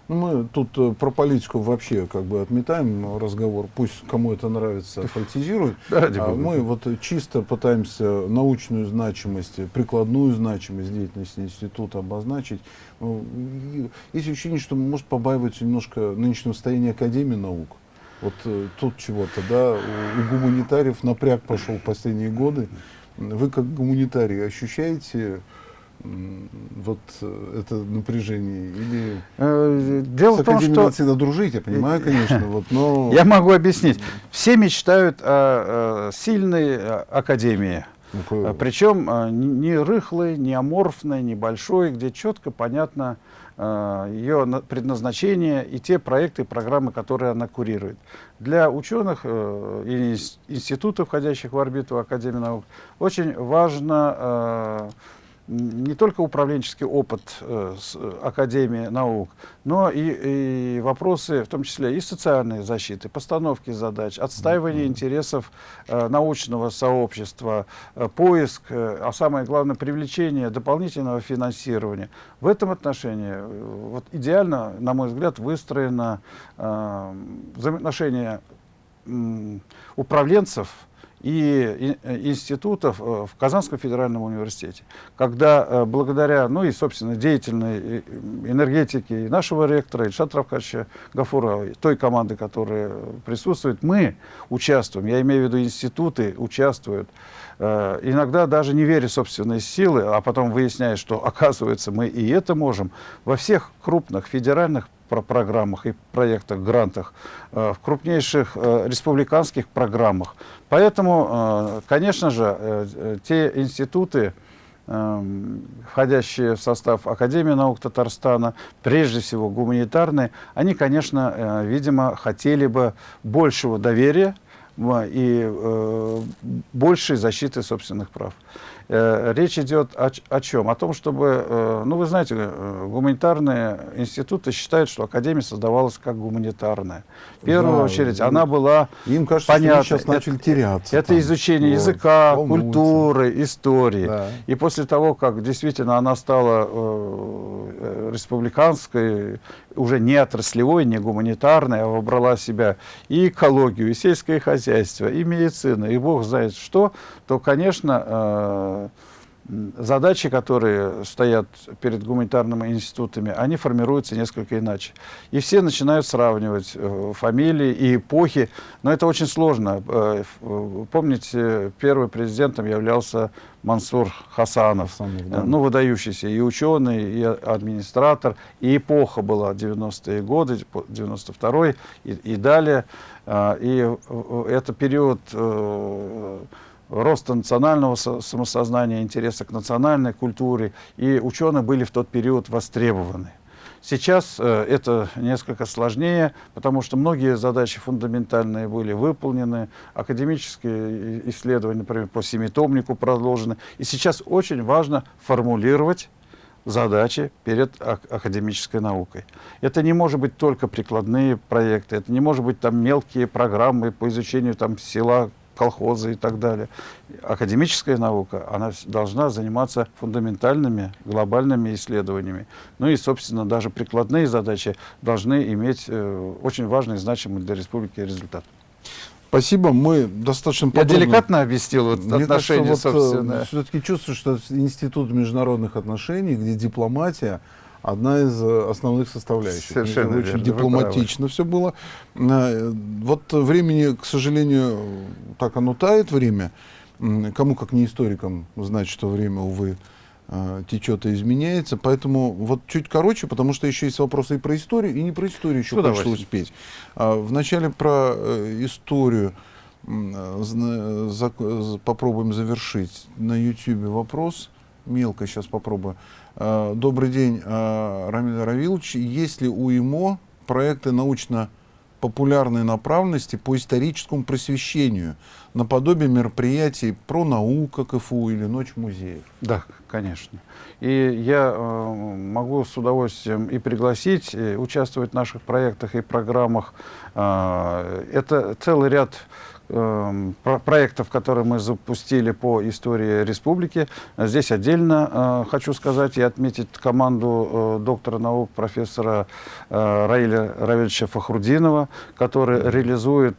Ну, мы тут э, про политику вообще как бы отметаем разговор, пусть кому это нравится, политизирует. А мы вот чисто пытаемся научную значимость, прикладную значимость деятельности института обозначить. Ну, есть ощущение, что может побаиваться немножко нынешнего состояния Академии наук. Вот э, тут чего-то, да, у гуманитариев напряг пошел в последние годы. Вы как гуманитарий ощущаете вот э, это напряжение? Или э, Дело с в том, что... всегда дружить, я понимаю, конечно, вот, но... Я могу объяснить. Все мечтают о, сильной академии. Ну, Причем не рыхлой, не аморфной, не большой, где четко понятно ее предназначение и те проекты и программы, которые она курирует. Для ученых э, и институтов, входящих в орбиту Академии наук, очень важно не только управленческий опыт э, с, э, Академии наук, но и, и вопросы, в том числе и социальной защиты, постановки задач, отстаивания интересов э, научного сообщества, э, поиск, э, а самое главное, привлечение дополнительного финансирования. В этом отношении э, вот идеально, на мой взгляд, выстроено э, взаимоотношение э, управленцев, и институтов э, в Казанском федеральном университете, когда э, благодаря, ну и, собственно, деятельной э, энергетики нашего ректора Ильшата Равкача Гафурова, той команды, которая присутствует, мы участвуем, я имею в виду институты участвуют, иногда даже не веря в собственные силы, а потом выясняя, что, оказывается, мы и это можем, во всех крупных федеральных про программах и проектах, грантах, в крупнейших республиканских программах. Поэтому, конечно же, те институты, Эм, входящие в состав Академии наук Татарстана, прежде всего гуманитарные, они, конечно, э, видимо, хотели бы большего доверия и э, большей защиты собственных прав. Э, речь идет о, о чем? О том, чтобы, э, ну вы знаете, э, гуманитарные институты считают, что Академия создавалась как гуманитарная. В первую да, очередь она была Им кажется, понятна. сейчас начали теряться. Это там. изучение вот, языка, волнуются. культуры, истории. Да. И после того, как действительно она стала э, республиканской, уже не отраслевой, не гуманитарной, а выбрала себя и экологию, и сельское хозяйство, и медицину, и бог знает что, то, конечно, э, задачи, которые стоят перед гуманитарными институтами, они формируются несколько иначе. И все начинают сравнивать э, фамилии и эпохи, но это очень сложно. Э, помните, первым президентом являлся Мансур Хасанов, Хасанов да. ну, выдающийся и ученый, и администратор, и эпоха была 90-е годы, 92-й и, и далее. И это период роста национального самосознания, интереса к национальной культуре, и ученые были в тот период востребованы. Сейчас э, это несколько сложнее, потому что многие задачи фундаментальные были выполнены, академические исследования, например, по семитомнику продолжены. И сейчас очень важно формулировать задачи перед академической наукой. Это не может быть только прикладные проекты, это не может быть там мелкие программы по изучению там села, колхозы и так далее. Академическая наука, она должна заниматься фундаментальными, глобальными исследованиями. Ну и, собственно, даже прикладные задачи должны иметь э, очень важный, значимый для республики результат. Спасибо, мы достаточно подробно... Я деликатно объяснил вот Мне отношения, кажется, вот, собственно. Э, Все-таки чувствую, что Институт международных отношений, где дипломатия, одна из э, основных составляющих. Совершенно Очень верно, дипломатично все было. Э, вот времени, к сожалению, так оно тает время. Кому, как не историкам, знать, что время, увы, э, течет и изменяется. Поэтому вот чуть короче, потому что еще есть вопросы и про историю, и не про историю еще хочется успеть. А, вначале про историю попробуем завершить. На YouTube вопрос. Мелко сейчас попробую. Э, добрый день, э, Рамиль Равилович. Есть ли у ИМО проекты научно-популярной направленности по историческому просвещению, наподобие мероприятий про науку КФУ или Ночь музеев? Да, конечно. И я э, могу с удовольствием и пригласить, и участвовать в наших проектах и программах. Это целый ряд проектов, которые мы запустили по истории республики. Здесь отдельно э, хочу сказать и отметить команду э, доктора наук профессора э, Раиля Равильевича Фахрудинова, который реализует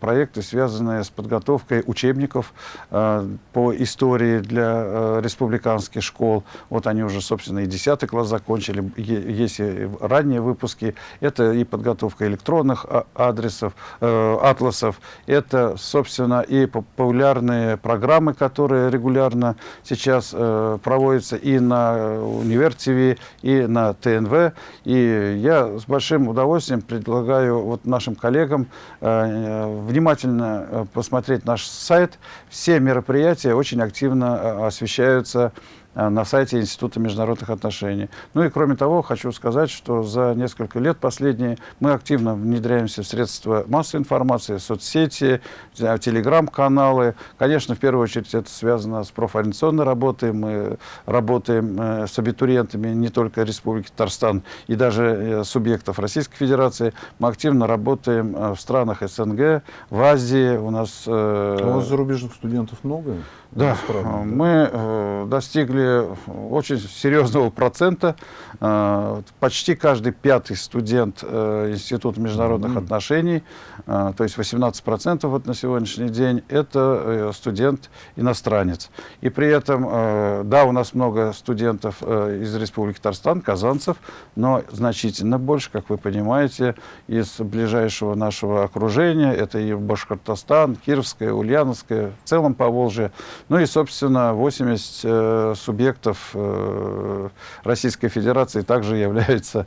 проекты, связанные с подготовкой учебников по истории для республиканских школ. Вот они уже, собственно, и 10 класс закончили, есть и ранние выпуски. Это и подготовка электронных а, адресов, атласов, это собственно, и популярные программы, которые регулярно сейчас э, проводятся и на Универ ТВ, и на ТНВ. И я с большим удовольствием предлагаю вот нашим коллегам э, внимательно э, посмотреть наш сайт. Все мероприятия очень активно э, освещаются Э, на сайте Института международных отношений. Ну и кроме того, хочу сказать, что за несколько лет последние мы активно внедряемся в средства массовой информации, соцсети, э, телеграм-каналы. Конечно, в первую очередь это связано с профориентационной работой. Мы работаем э, с абитуриентами не только Республики Татарстан и даже субъектов Российской Федерации. Мы активно работаем в странах СНГ, в Азии. У нас... А у вас зарубежных студентов много? Да, мы э, достигли очень серьезного процента. Э, почти каждый пятый студент э, Института международных mm -hmm. отношений, э, то есть 18% вот на сегодняшний день, это студент-иностранец. И при этом, да, у нас много студентов из Республики Татарстан, казанцев, но значительно больше, как вы понимаете, из ближайшего нашего окружения. Это и Башкортостан, Кировская, Ульяновская, в целом Поволжье. Ну и, собственно, 80 э, субъектов э, Российской Федерации также являются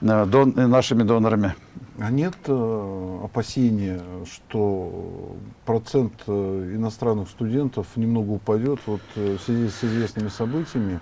э, нашими донорами. А нет э, опасения, что процент иностранных студентов немного упадет вот, в связи с известными событиями?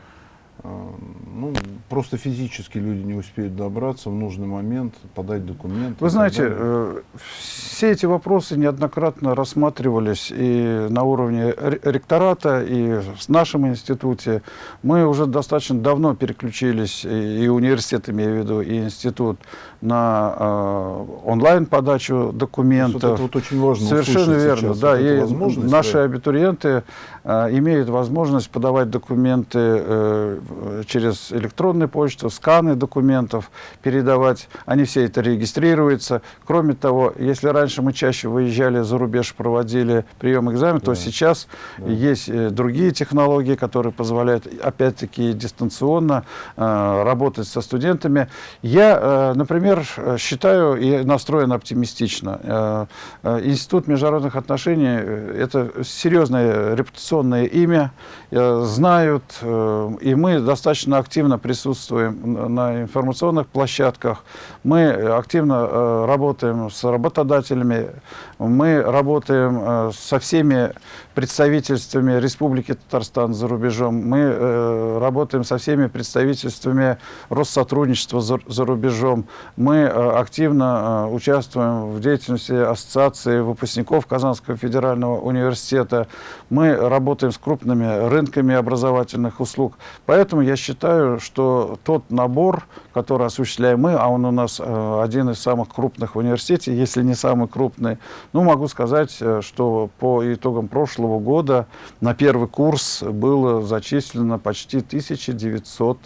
Э, ну, просто физически люди не успеют добраться в нужный момент, подать документы. Вы знаете, э, все эти вопросы неоднократно рассматривались и на уровне ректората, и в нашем институте. Мы уже достаточно давно переключились, и университет, имею в виду, и институт, на э, онлайн-подачу документов. Вот это вот очень важно Совершенно верно, да. Вот и наши да. абитуриенты имеют возможность подавать документы через электронную почту, сканы документов передавать. Они все это регистрируются. Кроме того, если раньше мы чаще выезжали за рубеж, проводили прием экзамен, да. то сейчас да. есть э, другие технологии, которые позволяют, опять-таки, дистанционно э, работать со студентами. Я, э, например, считаю и настроен оптимистично. Э, э, Институт международных отношений э, – это серьезное репутационное имя, э, знают, э, и мы достаточно активно присутствуем на информационных площадках, мы активно э, работаем с работодателями, мы работаем э, со всеми представительствами Республики Татарстан за рубежом, мы э, работаем со всеми представительствами Россотрудничества за, за рубежом, мы активно участвуем в деятельности Ассоциации выпускников Казанского федерального университета, мы работаем с крупными рынками образовательных услуг. Поэтому я считаю, что тот набор, который осуществляем мы, а он у нас э, один из самых крупных в университете, если не самый крупный, ну, могу сказать, э, что по итогам прошлого года на первый курс было зачислено почти 1900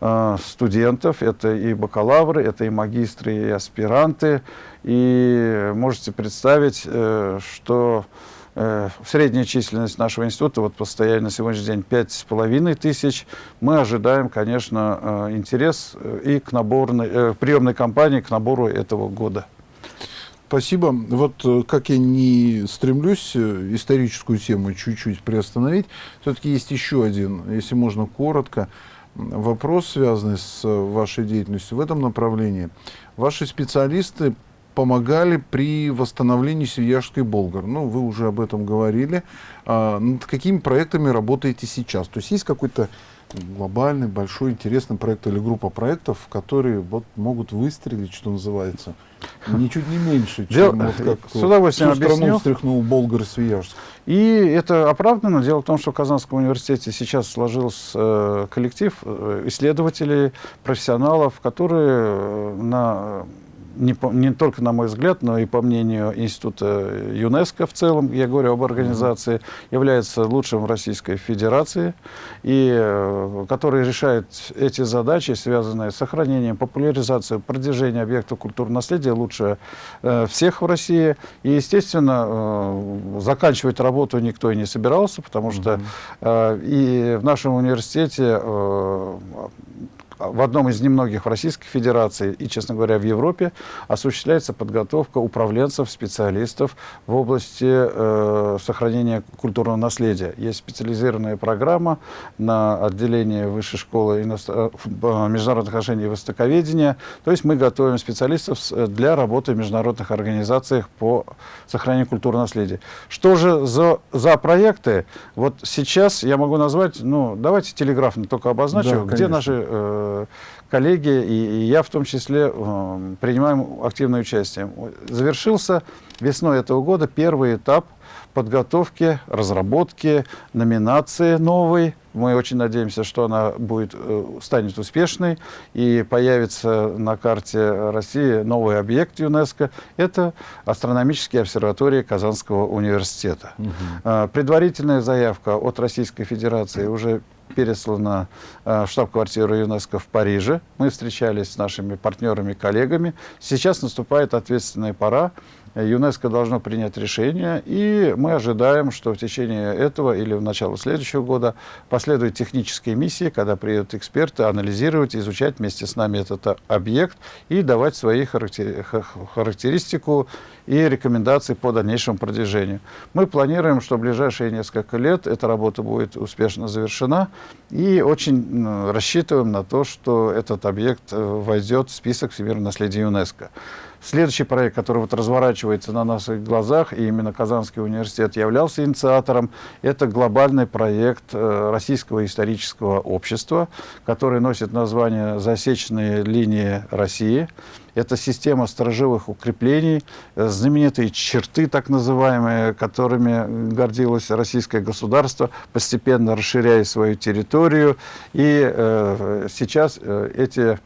э, студентов. Это и бакалавры, это и магистры, и аспиранты. И можете представить, что средняя численность нашего института вот постоянно на сегодняшний день пять с половиной тысяч. Мы ожидаем, конечно, э, интерес э, и к наборной, приемной кампании, к набору этого года. Спасибо. Вот как я не стремлюсь историческую тему чуть-чуть приостановить, все-таки есть еще один, если можно коротко, вопрос, связанный с вашей деятельностью в этом направлении. Ваши специалисты помогали при восстановлении Свияжской Болгар. Ну, вы уже об этом говорили. А, над какими проектами работаете сейчас? То есть есть какой-то глобальный, большой, интересный проект или группа проектов, которые вот могут выстрелить, что называется, ничуть не меньше, чем Дел... вот как с удовольствием всю страну встряхнул Болгар Свияжск. И это оправдано. Дело в том, что в Казанском университете сейчас сложился э, коллектив э, исследователей, профессионалов, которые э, на не, по, не только на мой взгляд, но и по мнению Института ЮНЕСКО в целом, я говорю об организации, mm -hmm. является лучшим в Российской Федерации, и э, который решает эти задачи, связанные с сохранением, популяризацией, продвижением объектов культурного наследия лучше э, всех в России. И, естественно, э, заканчивать работу никто и не собирался, потому что -hmm. и в нашем университете в одном из немногих в Российской Федерации и, честно говоря, в Европе осуществляется подготовка управленцев, специалистов в области э, сохранения культурного наследия. Есть специализированная программа на отделение Высшей школы иностр... Э, международных отношений и востоковедения. То есть мы готовим специалистов для работы в международных организациях по сохранению культурного наследия. Что же за, за проекты? Вот сейчас я могу назвать, ну, давайте телеграфно только обозначу, да, где наши э, коллеги, и, я в том числе э, принимаем активное участие. Завершился весной этого года первый этап подготовки, разработки, номинации новой. Мы очень надеемся, что она будет, э, станет успешной и появится на карте России новый объект ЮНЕСКО. Это астрономические обсерватории Казанского университета. Угу. Предварительная заявка от Российской Федерации уже переслана э, в штаб-квартиру ЮНЕСКО в Париже. Мы встречались с нашими партнерами, коллегами. Сейчас наступает ответственная пора ЮНЕСКО должно принять решение, и мы ожидаем, что в течение этого или в начало следующего года последуют технические миссии, когда приедут эксперты анализировать, изучать вместе с нами этот объект и давать свои характеристику и рекомендации по дальнейшему продвижению. Мы планируем, что в ближайшие несколько лет эта работа будет успешно завершена, и очень рассчитываем на то, что этот объект э, войдет в список всемирного наследия ЮНЕСКО. Следующий проект, который вот разворачивается на наших глазах, и именно Казанский университет являлся инициатором, это глобальный проект э, Российского исторического общества, который носит название «Засечные линии России». Это система сторожевых укреплений, э, знаменитые черты, так называемые, которыми гордилось российское государство, постепенно расширяя свою территорию. И э, сейчас э, эти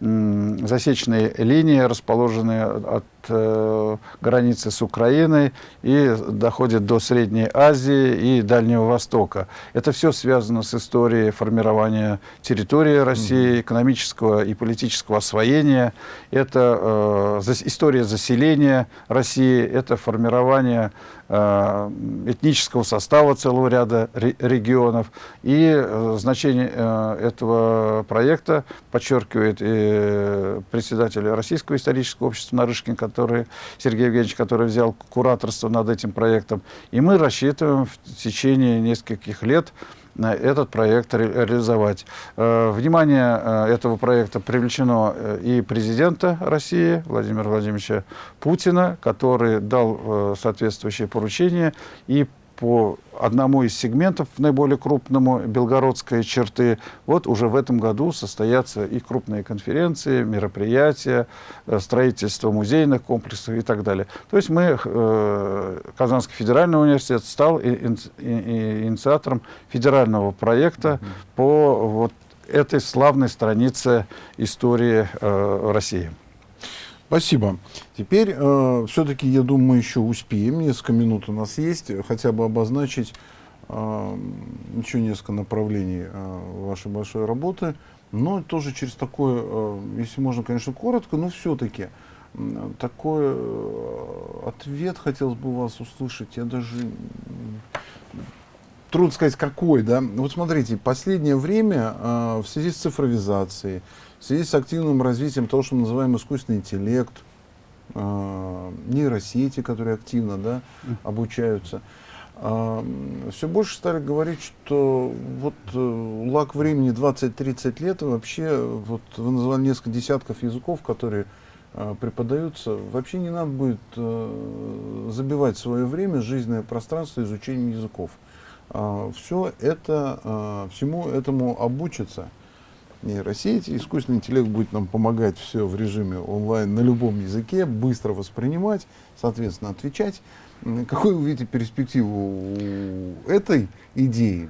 засечные линии, расположенные от э, границы с Украиной и доходят до Средней Азии и Дальнего Востока. Это все связано с историей формирования территории России, экономического и политического освоения. Это э, история заселения России, это формирование Э, этнического состава целого ряда регионов. И э, значение э, этого проекта подчеркивает и председатель Российского исторического общества Нарышкин, который, Сергей Евгеньевич, который взял кураторство над этим проектом. И мы рассчитываем в течение нескольких лет этот проект реализовать. Э, внимание э, этого проекта привлечено э, и президента России Владимира Владимировича Путина, который дал соответствующее поручение и по одному из сегментов, наиболее крупному, белгородской черты, вот уже в этом году состоятся и крупные конференции, мероприятия, э, строительство музейных комплексов и так далее. То есть мы, э, Казанский федеральный университет, стал инициатором федерального проекта mm -hmm. по вот этой славной странице истории э, России. Спасибо. Теперь э, все-таки, я думаю, еще успеем, несколько минут у нас есть, хотя бы обозначить э, еще несколько направлений э, вашей большой работы, но тоже через такое, э, если можно, конечно, коротко, но все-таки э, такой э, ответ хотелось бы у вас услышать. Я даже трудно сказать, какой, да. Вот смотрите, последнее время э, в связи с цифровизацией, в связи с активным развитием того, что мы называем искусственный интеллект, э, нейросети, которые активно да, обучаются, э, все больше стали говорить, что вот э, лак времени 20-30 лет, и вообще, вот вы назвали несколько десятков языков, которые преподаются, вообще не надо будет э, забивать свое время, жизненное пространство изучением языков. Э, все это, э, всему этому обучится нейросети, искусственный интеллект будет нам помогать все в режиме онлайн на любом языке, быстро воспринимать, соответственно, отвечать. Какую вы видите перспективу этой идеи?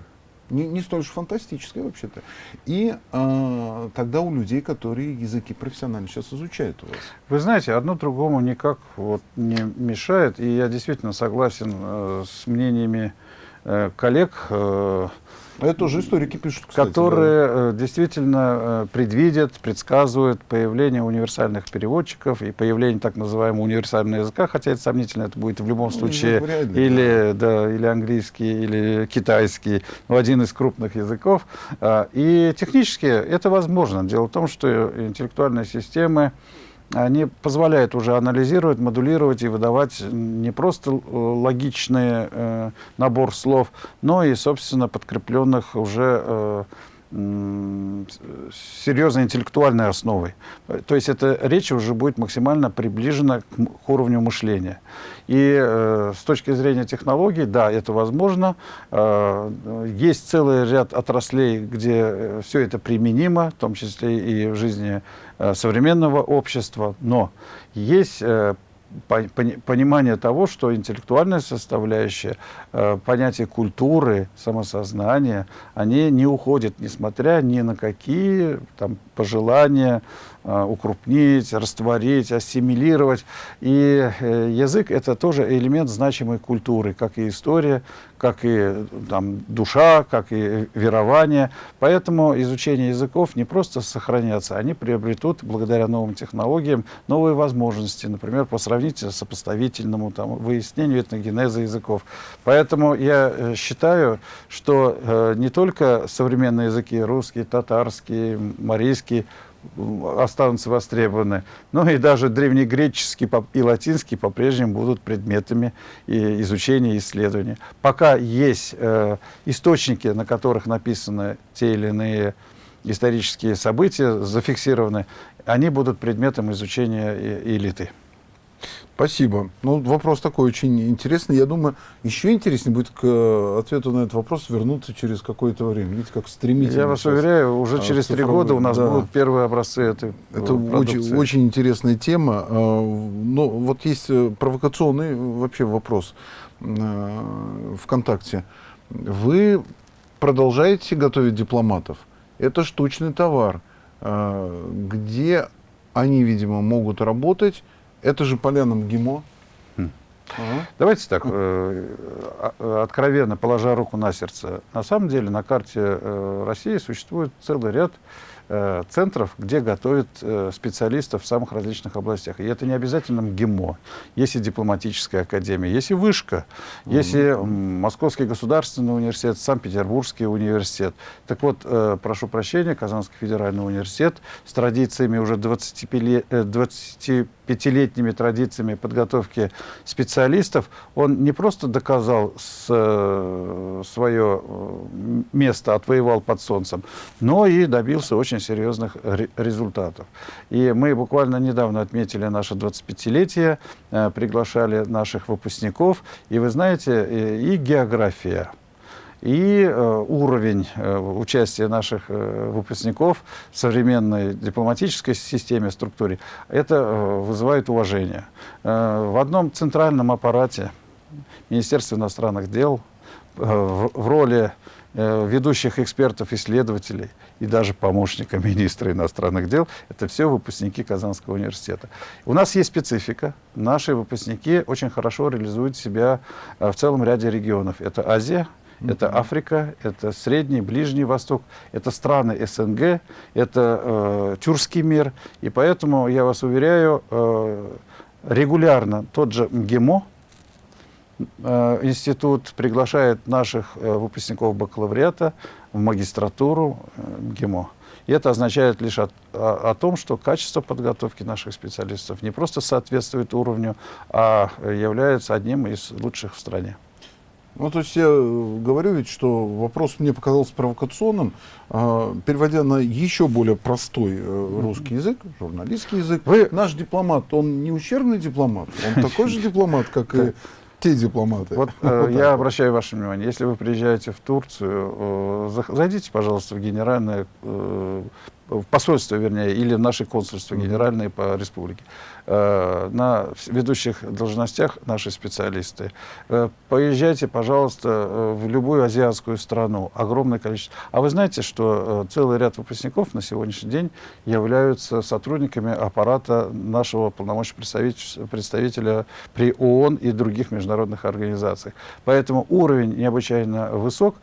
Не, не столь же фантастической вообще-то. И а, тогда у людей, которые языки профессионально сейчас изучают у вас. Вы знаете, одно другому никак вот не мешает. И я действительно согласен э, с мнениями коллег, э, это тоже историки пишут, кстати. Которые да. Э, действительно э, предвидят, предсказывают появление универсальных переводчиков и появление так называемого универсального языка, хотя это сомнительно, это будет в любом ну, случае ну, или, да. Да, или английский, или китайский, ну, один из крупных языков. А, и технически это возможно. Дело в том, что интеллектуальные системы, они позволяют уже анализировать, модулировать и выдавать не просто э, логичный э, набор слов, но и, собственно, подкрепленных уже э, серьезной интеллектуальной основой. То есть эта речь уже будет максимально приближена к уровню мышления. И э, с точки зрения технологий, да, это возможно. Э, есть целый ряд отраслей, где э, все это применимо, в том числе и в жизни э, современного общества. Но есть э, понимание того, что интеллектуальная составляющая, э, понятие культуры, самосознания, они не уходят, несмотря ни на какие там, пожелания укрупнить, растворить, ассимилировать. И э, язык – это тоже элемент значимой культуры, как и история, как и там, душа, как и верование. Поэтому изучение языков не просто сохранятся, они приобретут благодаря новым технологиям новые возможности, например, по сравнительно сопоставительному там, выяснению этногенеза языков. Поэтому я э, считаю, что э, не только современные языки, русский, татарский, марийский, останутся востребованы. Но и даже древнегреческий и латинский по-прежнему будут предметами изучения и исследования. Пока есть э, источники, на которых написаны те или иные исторические события, зафиксированы, они будут предметом изучения элиты. Спасибо. Ну, вопрос такой очень интересный. Я думаю, еще интереснее будет к э, ответу на этот вопрос вернуться через какое-то время. Видите, как стремительно. Я вас уверяю, уже а, через три года у нас да. будут первые образцы этой Это очень, очень интересная тема. А, но вот есть э, провокационный вообще вопрос э, ВКонтакте. Вы продолжаете готовить дипломатов. Это штучный товар, а, где они, видимо, могут работать это же поляна МГИМО. Хм. Ага. Давайте так, э, а, откровенно, положа руку на сердце. На самом деле на карте э, России существует целый ряд Э, центров, где готовят э, специалистов в самых различных областях. И это не обязательно МГИМО. Есть и дипломатическая академия, есть и вышка, mm -hmm. есть и Московский государственный университет, Санкт-Петербургский университет. Так вот, э, прошу прощения, Казанский федеральный университет с традициями уже 25-летними традициями подготовки специалистов, он не просто доказал свое место, отвоевал под солнцем, но и добился очень очень серьезных результатов. И мы буквально недавно отметили наше 25-летие, э, приглашали наших выпускников. И вы знаете, и география, и э, уровень э, участия наших выпускников в современной дипломатической системе, структуре, это вызывает уважение. В одном центральном аппарате Министерства иностранных дел в роли ведущих экспертов, исследователей – и даже помощника министра иностранных дел. Это все выпускники Казанского университета. У нас есть специфика. Наши выпускники очень хорошо реализуют себя э, в целом ряде регионов. Это Азия, это Африка, это Средний, Ближний Восток, это страны СНГ, это э, тюркский мир. И поэтому, я вас уверяю, э, регулярно тот же МГИМО, Э, институт приглашает наших э, выпускников бакалавриата в магистратуру э, ГИМО. И это означает лишь о, о, о том, что качество подготовки наших специалистов не просто соответствует уровню, а является одним из лучших в стране. Ну, то есть я говорю ведь, что вопрос мне показался провокационным, э, переводя на еще более простой э, русский язык, журналистский язык. Вы... Наш дипломат, он не ущербный дипломат, он такой же дипломат, как и те дипломаты. Вот, э, я обращаю ваше внимание, если вы приезжаете в Турцию, э, зайдите, пожалуйста, в генеральное э, в посольство, вернее, или в наши консульства генеральные по республике. Э, на ведущих должностях наши специалисты. Э, поезжайте, пожалуйста, э, в любую азиатскую страну. Огромное количество. А вы знаете, что целый ряд выпускников на сегодняшний день являются сотрудниками аппарата нашего полномочного представителя, при ООН и других международных организациях. Поэтому уровень необычайно высок,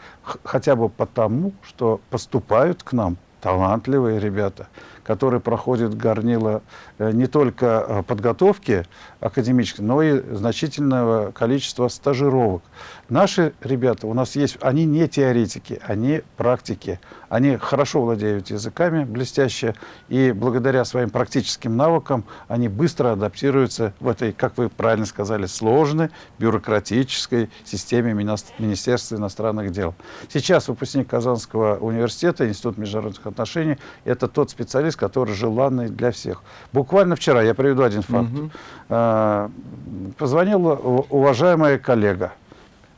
хотя бы потому, что поступают к нам талантливые ребята, которые проходят горнило не только э, подготовки академической, но и значительного количества стажировок. Наши ребята, у нас есть, они не теоретики, они практики. Они хорошо владеют языками, блестяще, и благодаря своим практическим навыкам они быстро адаптируются в этой, как вы правильно сказали, сложной бюрократической системе Министерства иностранных дел. Сейчас выпускник Казанского университета, Институт международных отношений, это тот специалист, который желанный для всех. Буквально вчера, я приведу один факт, угу. позвонила уважаемая коллега,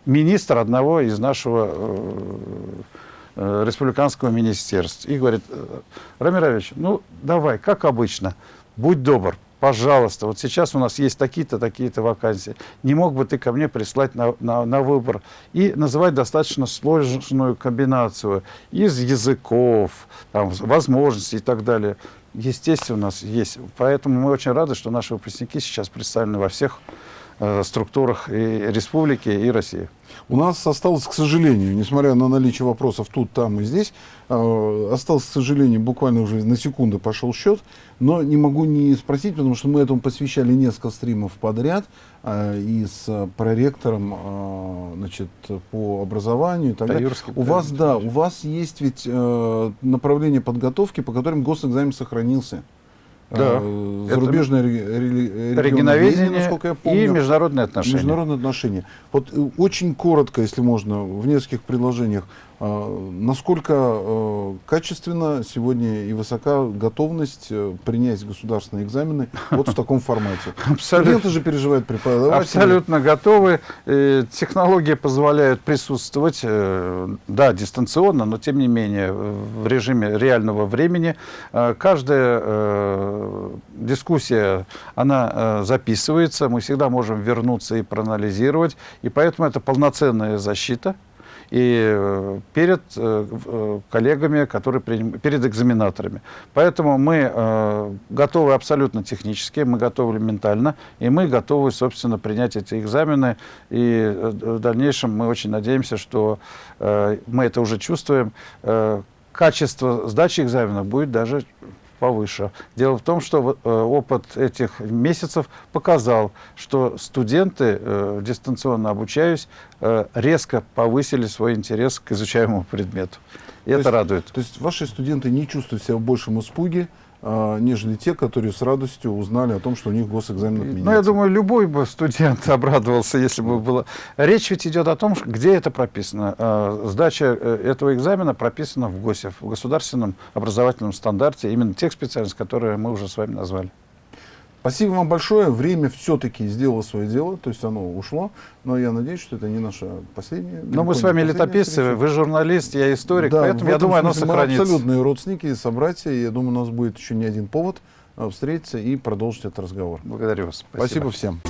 министр одного из нашего э, э, республиканского министерства. И говорит, «Э, Рамирович, ну давай, как обычно, будь добр, пожалуйста, вот сейчас у нас есть такие-то, такие-то вакансии, не мог бы ты ко мне прислать на, на, на выбор и называть достаточно сложную комбинацию из языков, там, возможностей и так далее. Естественно, у нас есть. Поэтому мы очень рады, что наши выпускники сейчас представлены во всех структурах и республики, и России. У нас осталось, к сожалению, несмотря на наличие вопросов тут, там и здесь, э, осталось, к сожалению, буквально уже на секунду пошел счет, но не могу не спросить, потому что мы этому посвящали несколько стримов подряд э, и с проректором э, значит, по образованию и так далее. Таюрский У вас, да, у вас есть ведь э, направление подготовки, по которым госэкзамен сохранился. Да. Э, Это Зарубежное рели- регионоведение, насколько я и помню. международные отношения. Международные отношения. Вот э, очень коротко, если можно, в нескольких предложениях, а, насколько э, качественно сегодня и высока готовность э, принять государственные экзамены вот в таком формате? Абсолютно. Студенты же переживают преподаватели. Абсолютно готовы. Э, Технологии позволяют присутствовать, да, дистанционно, но тем не менее в режиме реального времени. Каждая дискуссия, она записывается, мы всегда можем вернуться и проанализировать, и поэтому это полноценная защита и э, перед э, э, коллегами, которые приним- перед экзаменаторами. Поэтому мы готовы абсолютно технически, мы готовы ментально, и мы готовы, собственно, принять эти экзамены. И в дальнейшем мы очень надеемся, что мы это уже чувствуем. Качество сдачи экзаменов будет даже повыше. Дело в том, что э, опыт этих месяцев показал, что студенты, э, дистанционно обучаясь, э, резко повысили свой интерес к изучаемому предмету. И То это есть- радует. То есть ваши студенты не чувствуют себя в большем испуге, нежели те, которые с радостью узнали о том, что у них госэкзамен отменяется. Ну, я думаю, любой бы студент обрадовался, если бы было. Речь ведь идет о том, где это прописано. Э, Сдача э, этого экзамена прописана в ГОСе, в государственном образовательном стандарте, именно тех специальностей, которые мы уже с вами назвали. Спасибо вам большое. Время все-таки сделало свое дело, то есть оно ушло. Но я надеюсь, что это не наша последняя. Но мы с вами летописцы, встреча. вы журналист, я историк, Да, поэтому я думаю, оно смысле мы сохранится. абсолютные родственники, собратья. Я думаю, у нас будет еще не один повод а, встретиться и продолжить этот разговор. Благодарю вас. Спасибо всем.